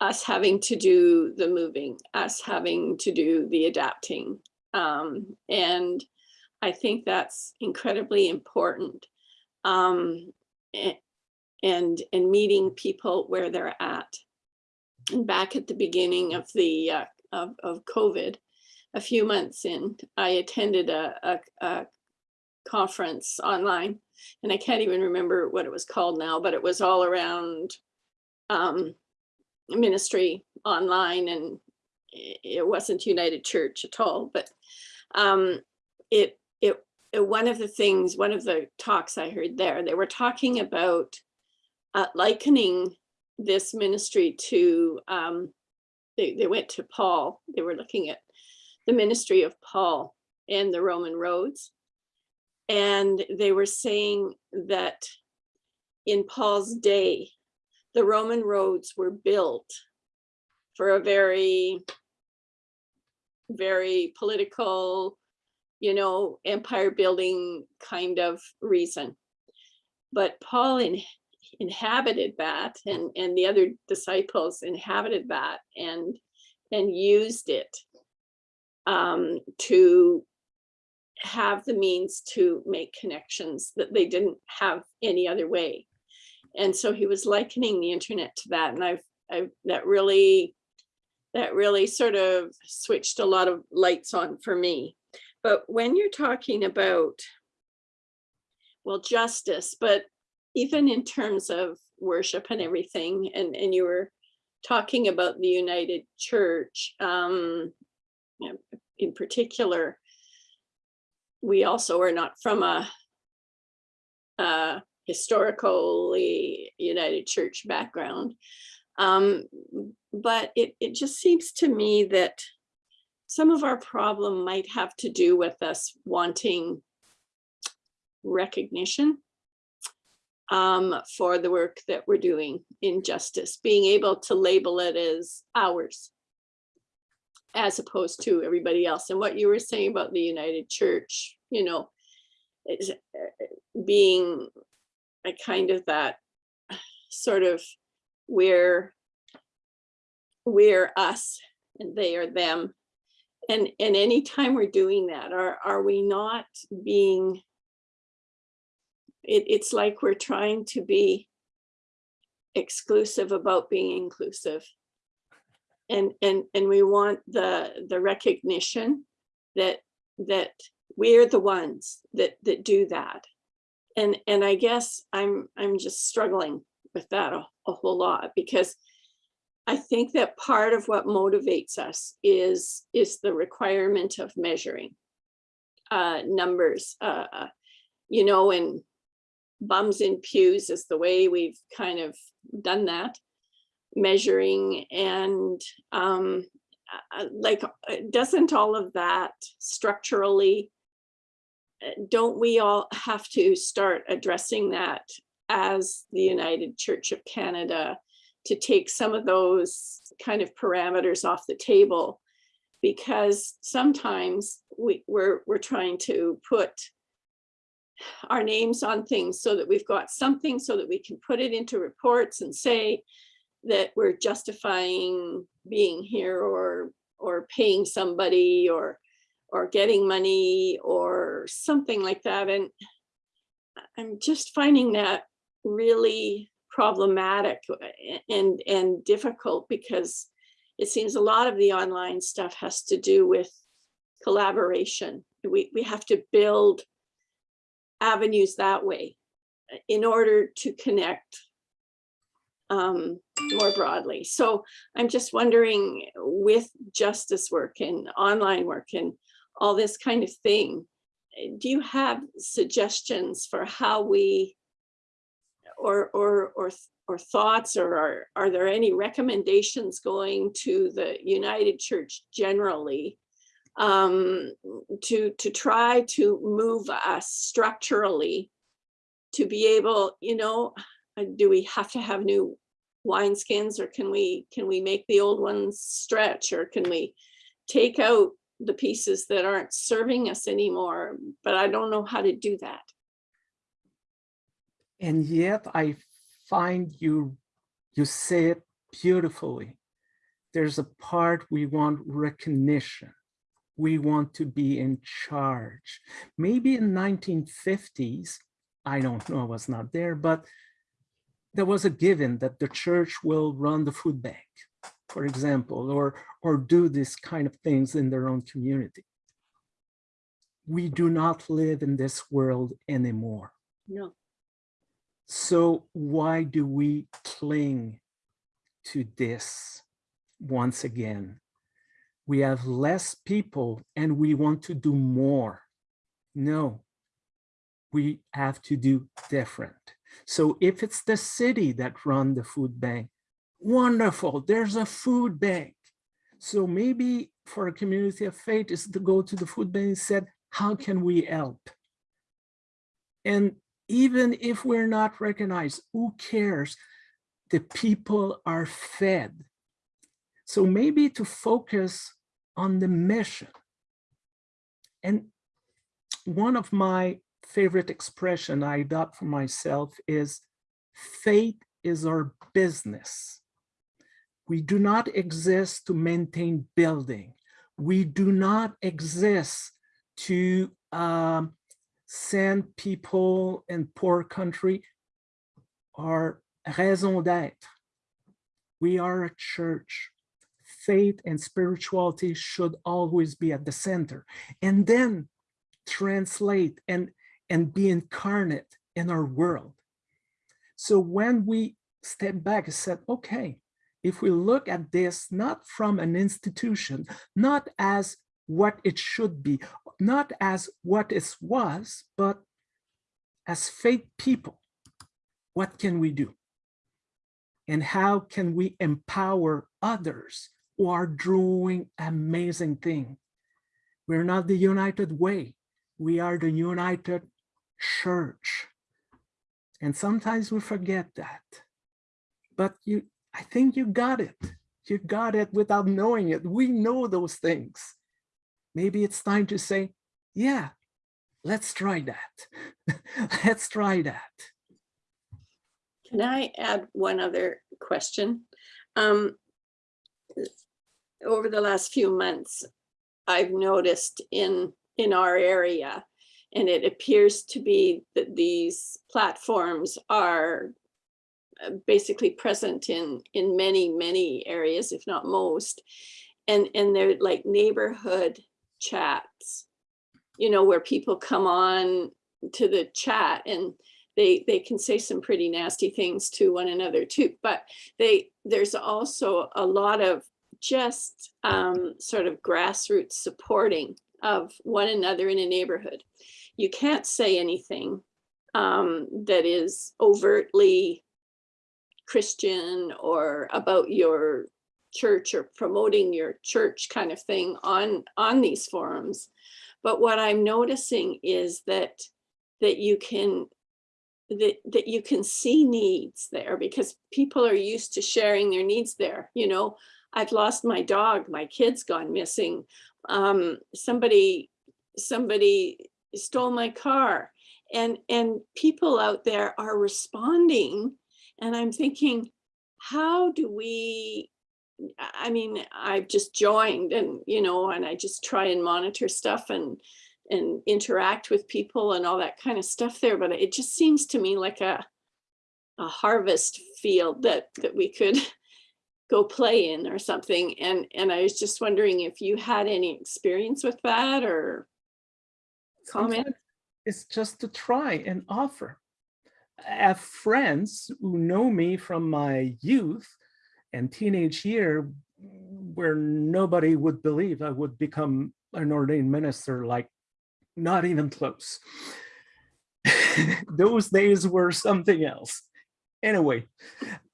us having to do the moving, us having to do the adapting. Um, and I think that's incredibly important. Um, a- and, and meeting people where they're at. And back at the beginning of the, uh, of, of COVID, a few months in, I attended a, a, a conference online and I can't even remember what it was called now, but it was all around um, ministry online and it wasn't United Church at all, but um, it, it, it, one of the things, one of the talks I heard there, they were talking about uh, likening this ministry to, um, they, they went to Paul, they were looking at the ministry of Paul and the Roman roads. And they were saying that in Paul's day, the Roman roads were built for a very, very political, you know, empire building kind of reason. But Paul in, inhabited that and, and the other disciples inhabited that and, and used it um, to have the means to make connections that they didn't have any other way. And so he was likening the internet to that. And I've, I've, that really, that really sort of switched a lot of lights on for me. But when you're talking about, well, justice, but even in terms of worship and everything, and, and you were talking about the United Church, um, in particular, we also are not from a, a historically United Church background. Um, but it, it just seems to me that some of our problem might have to do with us wanting recognition um, for the work that we're doing in justice, being able to label it as ours as opposed to everybody else. And what you were saying about the United Church, you know, uh, being a kind of that sort of we're we're us and they are them. And and anytime we're doing that, are are we not being it, it's like we're trying to be exclusive about being inclusive. And and and we want the the recognition that that we're the ones that that do that. And and i guess i'm i'm just struggling with that a, a whole lot because i think that part of what motivates us is is the requirement of measuring uh numbers uh uh, you know and bums in pews is the way we've kind of done that measuring and um, like, uh, doesn't all of that structurally, uh, don't we all have to start addressing that as the United Church of Canada to take some of those kind of parameters off the table? Because sometimes we, we're, we're trying to put our names on things so that we've got something so that we can put it into reports and say that we're justifying being here or, or paying somebody or, or getting money or something like that. And I'm just finding that really problematic and, and difficult because it seems a lot of the online stuff has to do with collaboration. We, we have to build avenues that way in order to connect um, more broadly. So I'm just wondering with justice work and online work and all this kind of thing, do you have suggestions for how we or or or or thoughts or are, are there any recommendations going to the United Church generally um, to to try to move us structurally to be able, you know, uh, do we have to have new wineskins or can we can we make the old ones stretch or can we take out the pieces that aren't serving us anymore? But I don't know how to do that. And yet I find you, you say it beautifully. There's a part we want recognition. We want to be in charge. Maybe in 1950s, I don't know, I was not there, but there was a given that the church will run the food bank, for example, or, or do this kind of things in their own community. We do not live in this world anymore. No. So why do we cling to this once again? We have less people and we want to do more. No, we have to do different. So if it's the city that run the food bank, wonderful, there's a food bank. So maybe for a community of faith is to go to the food bank and said, how can we help? And even if we're not recognized, who cares? The people are fed. So maybe to focus on the mission. And one of my favorite expression I adopt for myself is faith is our business. We do not exist to maintain building. We do not exist to um, send people in poor country our raison d'etre. We are a church. Faith and spirituality should always be at the center and then translate and, and be incarnate in our world. So when we step back and said, okay, if we look at this not from an institution, not as what it should be, not as what it was, but as faith people, what can we do? And how can we empower others who are doing amazing things? We're not the united way. We are the united church. And sometimes we forget that. But you, I think you got it. You got it without knowing it. We know those things maybe it's time to say, yeah, let's try that. (laughs) let's try that. Can I add one other question? Um, over the last few months, I've noticed in in our area, and it appears to be that these platforms are uh, basically present in in many many areas, if not most, and and they're like neighborhood chats, you know, where people come on to the chat and they they can say some pretty nasty things to one another too. But they there's also a lot of just um, sort of grassroots supporting of one another in a neighborhood. You can't say anything um, that is overtly Christian or about your church or promoting your church kind of thing on on these forums but what i'm noticing is that that you can that that you can see needs there because people are used to sharing their needs there you know I've lost my dog, my kid's gone missing. Um, somebody, somebody stole my car. And, and people out there are responding. And I'm thinking, how do we, I mean, I've just joined and, you know, and I just try and monitor stuff and, and interact with people and all that kind of stuff there. But it just seems to me like a, a harvest field that, that we could go play in or something. And, and I was just wondering if you had any experience with that or comment? It's just to try and offer. I have friends who know me from my youth and teenage year where nobody would believe I would become an ordained minister, like not even close. (laughs) Those days were something else. Anyway,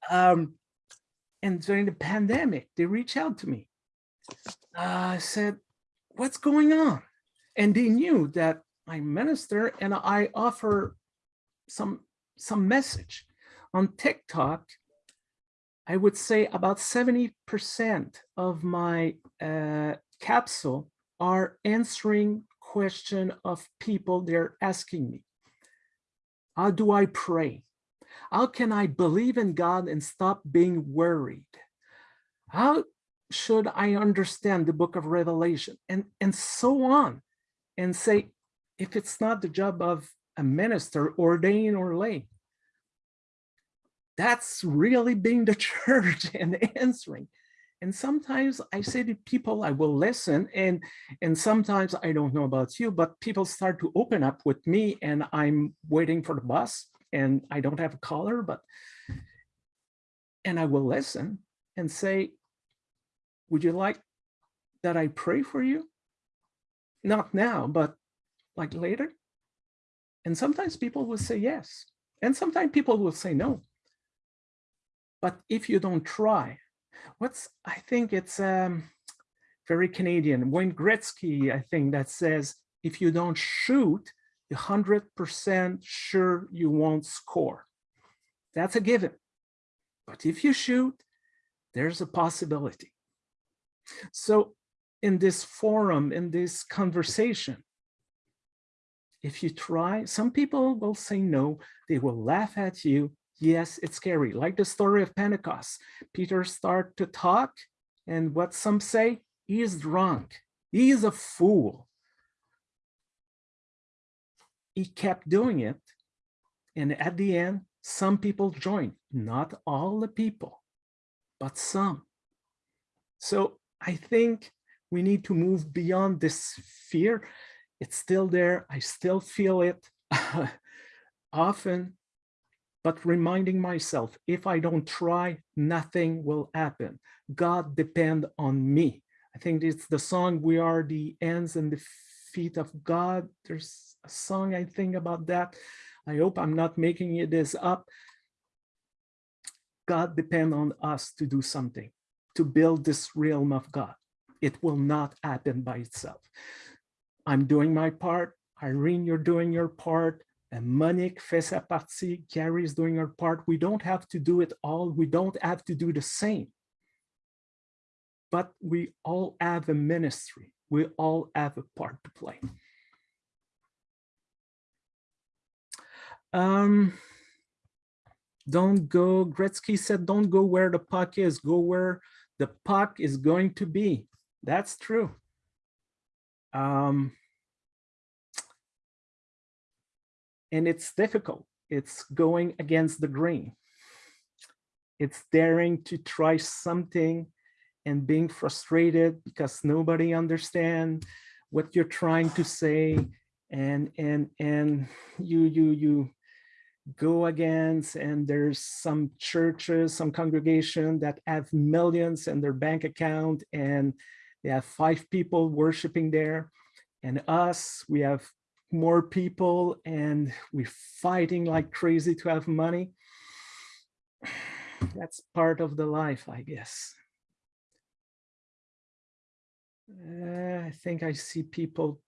um, and during the pandemic, they reached out to me. I said, what's going on? And they knew that I minister and I offer some some message on TikTok. I would say about 70% of my uh, capsule are answering question of people they're asking me. How do I pray? How can I believe in God and stop being worried? How should I understand the book of Revelation? And, and so on. And say, if it's not the job of a minister, ordained or lay, that's really being the (laughs) church and answering. And sometimes I say to people, I will listen. And, and sometimes I don't know about you, but people start to open up with me and I'm waiting for the bus and I don't have a caller, but, and I will listen and say, would you like that I pray for you? Not now, but like later. And sometimes people will say yes. And sometimes people will say no. But if you don't try, what's, I think it's um, very Canadian, Wayne Gretzky, I think that says, if you don't shoot, 100% sure you won't score. That's a given. But if you shoot, there's a possibility. So in this forum, in this conversation, if you try, some people will say no, they will laugh at you. Yes, it's scary. Like the story of Pentecost. Peter start to talk and what some say, he is drunk. He is a fool. He kept doing it. And at the end, some people joined, not all the people, but some. So I think we need to move beyond this fear. It's still there. I still feel it (laughs) often, but reminding myself, if I don't try, nothing will happen. God depend on me. I think it's the song, we are the ends and the feet of God. There's song I think about that. I hope I'm not making it this up. God depend on us to do something, to build this realm of God. It will not happen by itself. I'm doing my part. Irene, you're doing your part. And Monique fait sa partie. Gary is doing her part. We don't have to do it all. We don't have to do the same. But we all have a ministry. We all have a part to play. Um, don't go, Gretzky said, don't go where the puck is, go where the puck is going to be. That's true. Um, and it's difficult. It's going against the grain. It's daring to try something and being frustrated because nobody understands what you're trying to say and and and you you you go against and there's some churches some congregation that have millions in their bank account and they have five people worshiping there. And us we have more people and we're fighting like crazy to have money. (sighs) That's part of the life i guess. Uh, i think i see people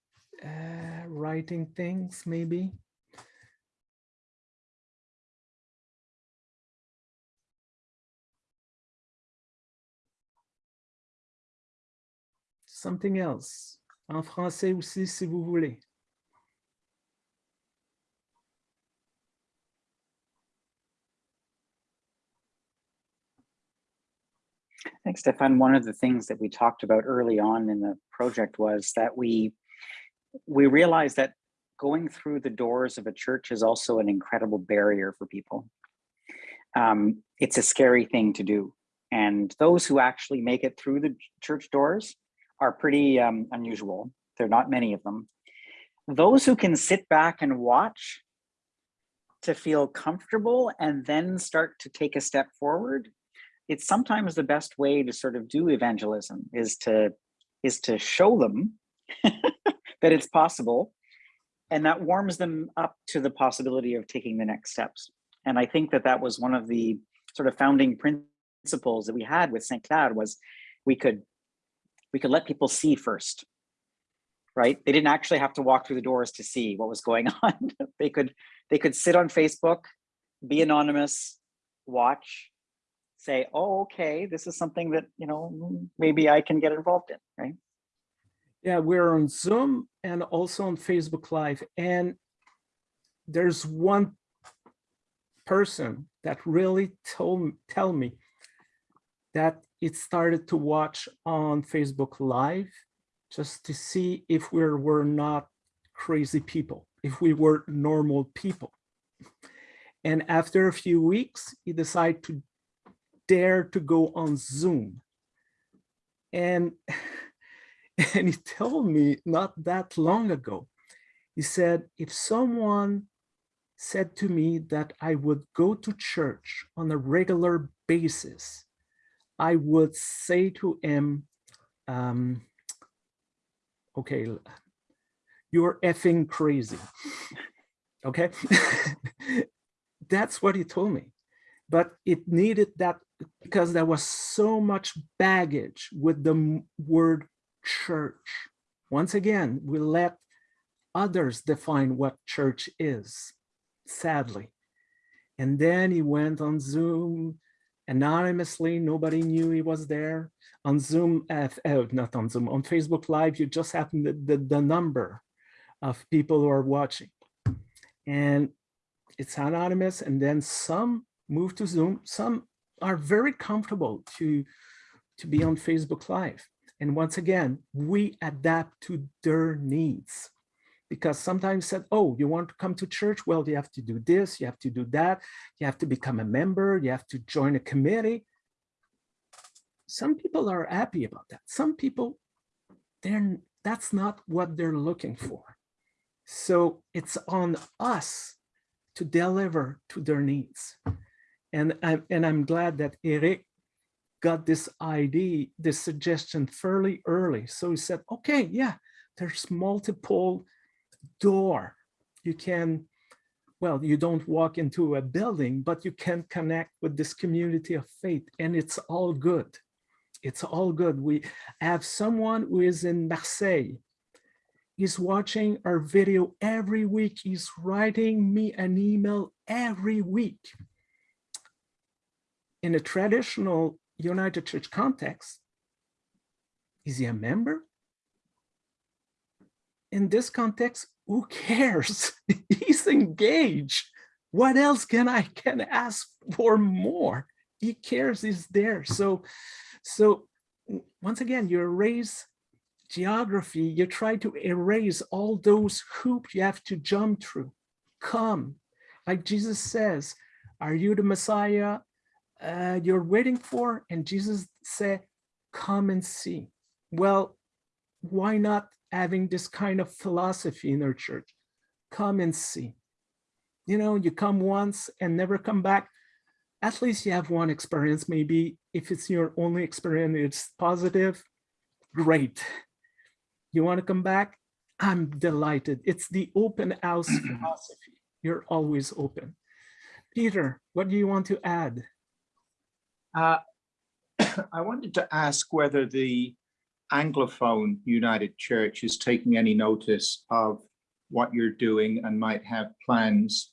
uh, writing things maybe something else. En français aussi, si vous voulez. I think Stéphane, one of the things that we talked about early on in the project was that we we realized that going through the doors of a church is also an incredible barrier for people. Um, it's a scary thing to do. And those who actually make it through the church doors are pretty um, unusual. There are not many of them. Those who can sit back and watch to feel comfortable and then start to take a step forward it's sometimes the best way to sort of do evangelism is to is to show them (laughs) that it's possible and that warms them up to the possibility of taking the next steps and i think that that was one of the sort of founding principles that we had with Saint-Clair was we could we could let people see first right they didn't actually have to walk through the doors to see what was going (laughs) on they could they could sit on facebook be anonymous watch say, oh, okay, this is something that, you know, maybe I can get involved in, right? Yeah, we're on Zoom and also on Facebook Live. And there's one person that really told tell me that it started to watch on Facebook Live just to see if we were not crazy people, if we were normal people. And after a few weeks, he decided to dare to go on Zoom. And, (laughs) and he told me not that long ago, he said, if someone said to me that I would go to church on a regular basis, I would say to him, um, okay, you're effing crazy. Okay, (laughs) that's what he told me. But it needed that because there was so much baggage with the word church. Once again, we let others define what church is, sadly. And then he went on Zoom anonymously, nobody knew he was there. On Zoom, uh, oh, not on Zoom, on Facebook Live, you just happen the, the, the number of people who are watching. And it's anonymous, and then some move to Zoom, some are very comfortable to, to be on Facebook Live. And once again, we adapt to their needs because sometimes said, oh, you want to come to church? Well, you have to do this, you have to do that, you have to become a member, you have to join a committee. Some people are happy about that. Some people, they're, that's not what they're looking for. So it's on us to deliver to their needs. And I'm, and I'm glad that Eric got this idea, this suggestion fairly early. So he said, okay, yeah, there's multiple door. You can, well, you don't walk into a building, but you can connect with this community of faith and it's all good. It's all good. We have someone who is in Marseille. He's watching our video every week. He's writing me an email every week in a traditional United Church context, is he a member? In this context, who cares? (laughs) He's engaged. What else can I can ask for more? He cares, he's there. So, so once again, you erase geography, you try to erase all those hoops you have to jump through. Come, like Jesus says, are you the Messiah? uh, you're waiting for? And Jesus said, come and see. Well, why not having this kind of philosophy in our church? Come and see. You know, you come once and never come back. At least you have one experience. Maybe if it's your only experience, it's positive, great. You want to come back? I'm delighted. It's the open house (clears throat) philosophy. You're always open. Peter, what do you want to add? Uh, (coughs) I wanted to ask whether the Anglophone United Church is taking any notice of what you're doing and might have plans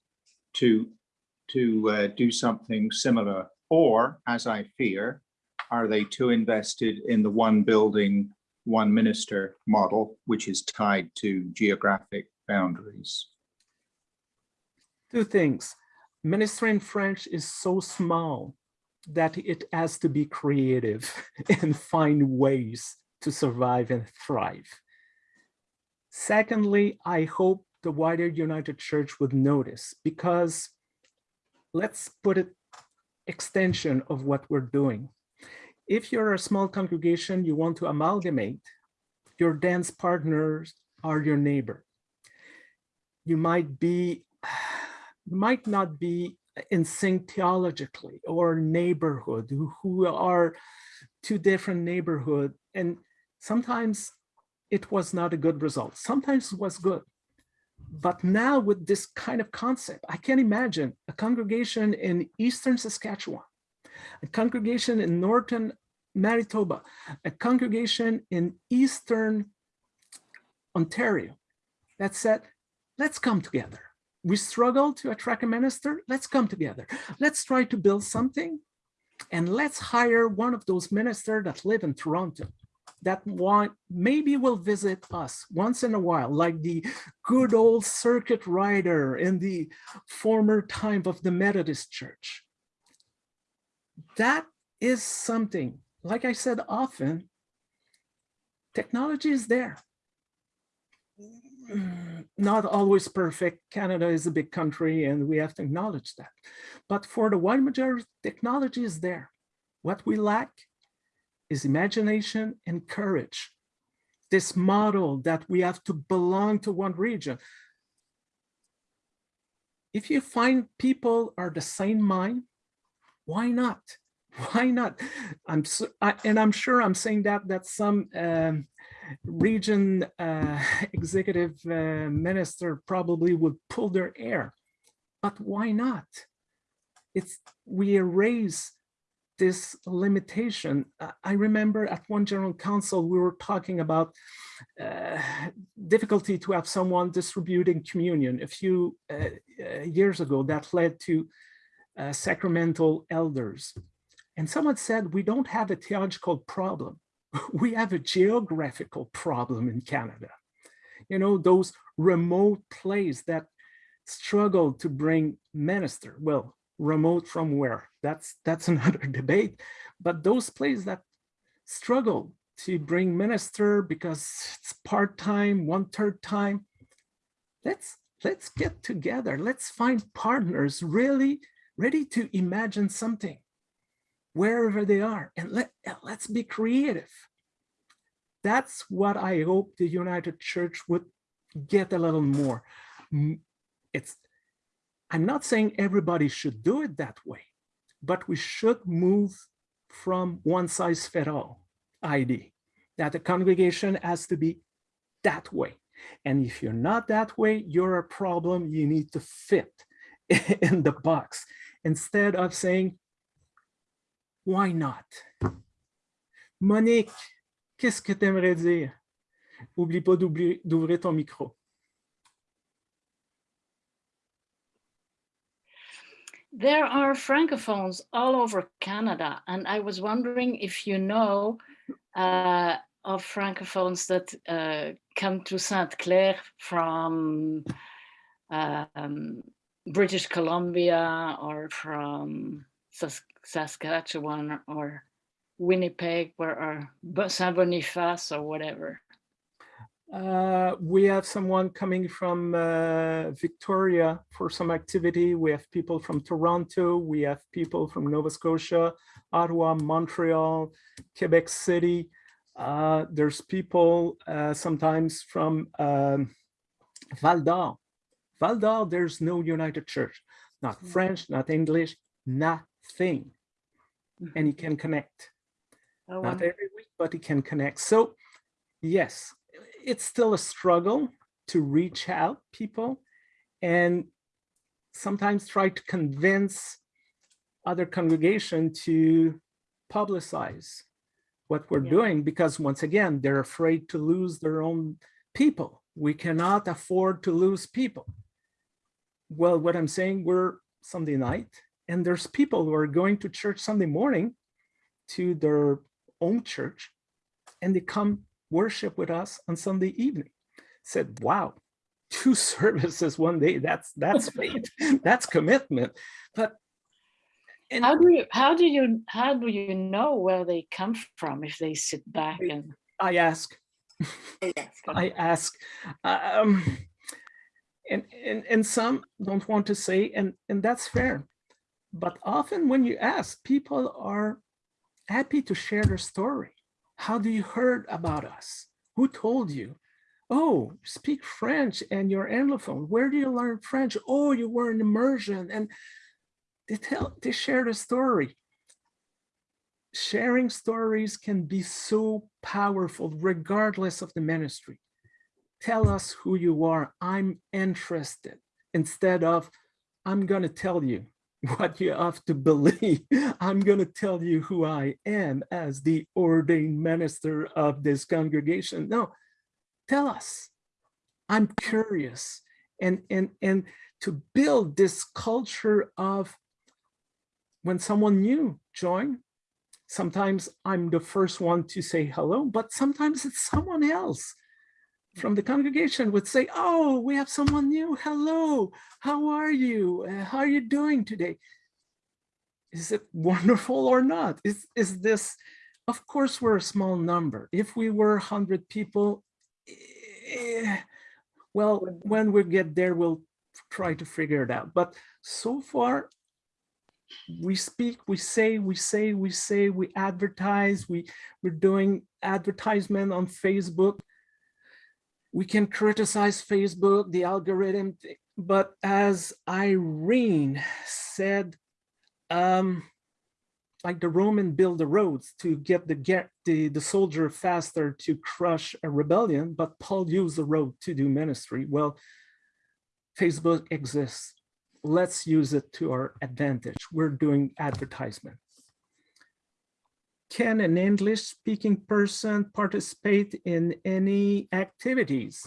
to to uh, do something similar, or as I fear, are they too invested in the one building one minister model, which is tied to geographic boundaries. Two things. Ministering French is so small that it has to be creative (laughs) and find ways to survive and thrive. Secondly, I hope the wider United Church would notice because let's put it extension of what we're doing. If you're a small congregation, you want to amalgamate, your dance partners are your neighbor. You might be, might not be in sync theologically or neighborhood who, who are two different neighborhood. And sometimes it was not a good result. Sometimes it was good. But now with this kind of concept, I can't imagine a congregation in Eastern Saskatchewan, a congregation in Northern Manitoba, a congregation in Eastern Ontario that said, let's come together. We struggle to attract a minister, let's come together. Let's try to build something and let's hire one of those ministers that live in Toronto that want, maybe will visit us once in a while, like the good old circuit rider in the former time of the Methodist Church. That is something, like I said often, technology is there. (clears throat) Not always perfect. Canada is a big country and we have to acknowledge that. But for the wide majority, technology is there. What we lack is imagination and courage. This model that we have to belong to one region. If you find people are the same mind, why not? (laughs) Why not? I'm so, I, and I'm sure I'm saying that that some um, region uh, (laughs) executive uh, minister probably would pull their hair, but why not? It's we erase this limitation. I remember at one general council, we were talking about uh, difficulty to have someone distributing communion a few uh, uh, years ago that led to uh, sacramental elders. And someone said, we don't have a theological problem. (laughs) we have a geographical problem in Canada. You know, those remote places that struggle to bring minister. Well, remote from where? That's that's (laughs) another debate. But those places that struggle to bring minister because it's part-time, one-third time, let's let's get together. Let's find partners really ready to imagine something wherever they are and let, let's be creative. That's what I hope the United Church would get a little more. It's I'm not saying everybody should do it that way, but we should move from one size fit all ID, that the congregation has to be that way. And if you're not that way, you're a problem you need to fit (laughs) in the box instead of saying, why not? Monique, qu'est-ce que tu aimerais dire? Oublie pas d'ouvrir ton micro. There are francophones all over Canada, and I was wondering if you know uh, of francophones that uh, come to Saint-Clair from um, British Columbia or from Sask Saskatchewan or Winnipeg or, or Saint Boniface or whatever. Uh, we have someone coming from uh, Victoria for some activity. We have people from Toronto. We have people from Nova Scotia, Ottawa, Montreal, Quebec City. Uh, there's people uh, sometimes from um, Val d'Or. Val d'Or, there's no United Church, not Mm. French, not English, nothing. And he can connect. Oh, Not every week, but he can connect. So yes, it's still a struggle to reach out people and sometimes try to convince other congregation to publicize what we're Yeah. doing because once again, they're afraid to lose their own people. We cannot afford to lose people. Well, what I'm saying, we're Sunday night and there's people who are going to church Sunday morning to their own church and they come worship with us on Sunday evening. Said, wow, two (laughs) services one day, that's, that's faith, (laughs) that's commitment. But and How do you, how do you, how do you know where they come from if they sit back They- and? I (laughs) ask, I ask, um, and, and, and some don't want to say, and, and that's fair. But often when you ask, people are happy to share their story. How do you heard about us? Who told you? Oh, speak French and you're Anglophone. Where do you learn French? Oh, you were in immersion and they tell, they share the story sharing stories can be so powerful regardless of the ministry. Tell us who you are. I'm interested instead of I'm going to tell you (laughs) what you have to believe. I'm going to tell you who I am as the ordained minister of this congregation. No, tell us. I'm curious. And, and, and to build this culture of when someone new join, sometimes I'm the first one to say hello, but sometimes it's someone else from the congregation would say, oh, we have someone new. Hello, how are you? Uh, how are you doing today? Is it (laughs) wonderful or not? Is, is this, of course, we're a small number. If we were 100 people, eh, well, when we get there, we'll try to figure it out. But so far, we speak, we say, we say, we say, we advertise, we, we're doing advertisement on Facebook. We can criticize Facebook, the algorithm, but as Irene said, um, like the Roman build the roads to get the get the, the soldier faster to crush a rebellion, but Paul used the road to do ministry. Well, Facebook exists let's use it to our advantage. We're doing advertisement. Can an English speaking person participate in any activities?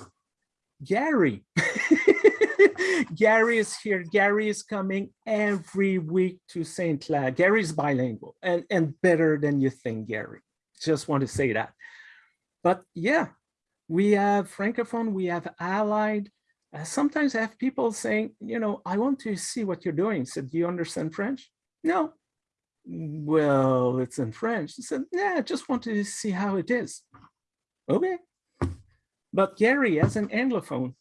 Gary. (laughs) Gary is here. Gary is coming every week to St. Clair. is bilingual and, and better than you think, Gary. Just want to say that. But yeah, we have Francophone, we have Allied, uh, sometimes I have people saying, you know, I want to see what you're doing. I said, do you understand French? No. Well, it's in French. I said, yeah, I just want to see how it is. Okay. But Gary, as an Anglophone,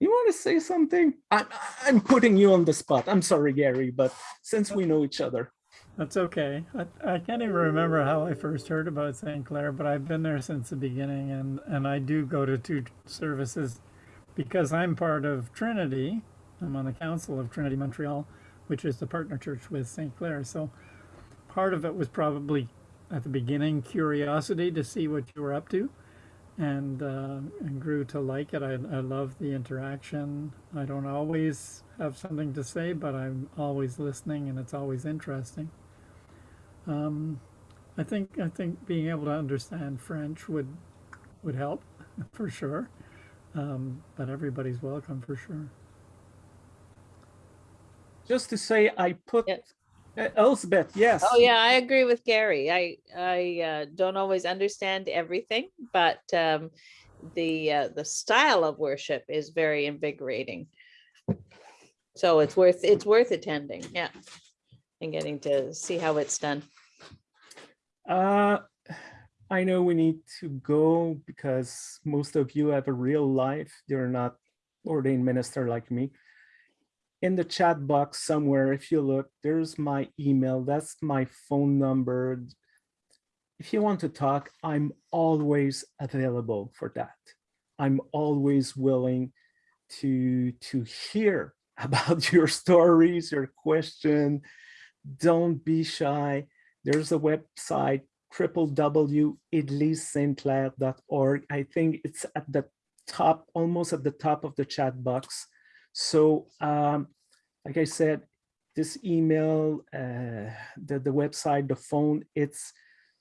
you want to say something? I'm, I'm putting you on the spot. I'm sorry, Gary, but since we know each other. That's okay. I, I can't even remember how I first heard about St. Clair, but I've been there since the beginning and, and I do go to two services because I'm part of Trinity. I'm on the council of Trinity Montreal, which is the partner church with St. Clair. So part of it was probably at the beginning curiosity to see what you were up to and, uh, and grew to like it. I, I love the interaction. I don't always have something to say, but I'm always listening and it's always interesting. Um, I think I think being able to understand French would would help (laughs) for sure. Um, but everybody's welcome for sure. Just to say, I put Yes. Uh, Elspeth, yes. Oh, yeah, I agree with Gary. I, I uh, don't always understand everything, but um, the, uh, the style of worship is very invigorating. So it's worth, it's worth attending, yeah. And getting to see how it's done. Uh, I know we need to go because most of you have a real life. You're not ordained minister like me. In the chat box somewhere, if you look, there's my email. That's my phone number. If you want to talk, I'm always available for that. I'm always willing to, to hear (laughs) about your stories, your question. Don't be shy. There's a website, www.idlisstclair.org. I think it's at the top, almost at the top of the chat box. So um, like I said, this email, uh, the, the website, the phone, it's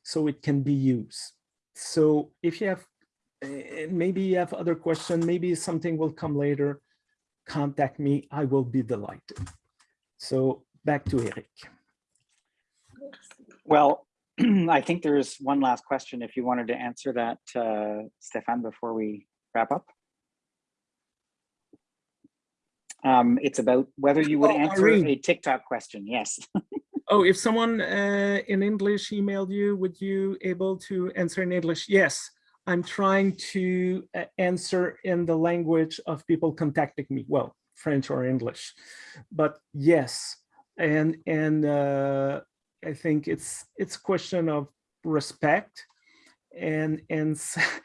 so it can be used. So if you have, uh, maybe you have other question, maybe something will come later, contact me, I will be delighted. So back to Eric. Well, (clears throat) I think there's one last question if you wanted to answer that, uh, Stéphane, before we wrap up. Um, it's about whether you would Oh, answer Irene. a TikTok question. Yes. (laughs) Oh, if someone uh, in English emailed you, would you able to answer in English? Yes, I'm trying to uh, answer in the language of people contacting me. Well, French or English, but yes, and and uh, I think it's it's a question of respect, and and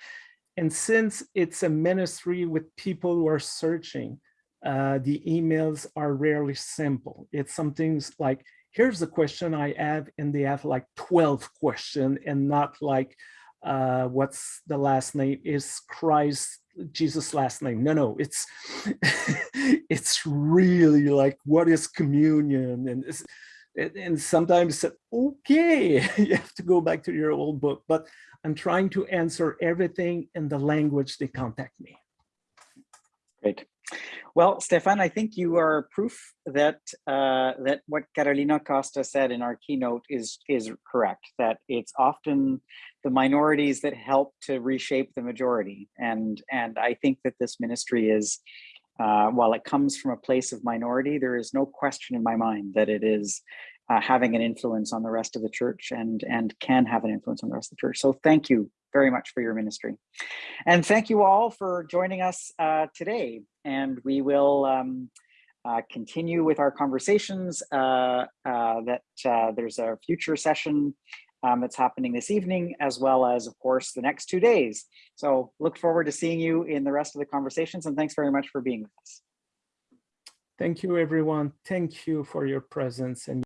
(laughs) and since it's a ministry with people who are searching, uh, the emails are rarely simple. It's something like here's the question I have, and they have like 12 question and not like, uh, what's the last name is Christ, Jesus last name. No, no, it's, (laughs) it's really like, what is communion? And, and- sometimes said, okay, (laughs) you have to go back to your old book, but I'm trying to answer everything in the language they contact me. Great. Well, Stéphane, I think you are proof that uh, that what Carolina Costa said in our keynote is is correct. That it's often the minorities that help to reshape the majority, and and I think that this ministry is, uh, while it comes from a place of minority, there is no question in my mind that it is uh, having an influence on the rest of the church and and can have an influence on the rest of the church. So thank you very much for your ministry. And thank you all for joining us uh, today. And we will um, uh, continue with our conversations uh, uh, that uh, there's a future session um, that's happening this evening, as well as, of course, the next two days. So look forward to seeing you in the rest of the conversations. And thanks very much for being with us. Thank you, everyone. Thank you for your presence and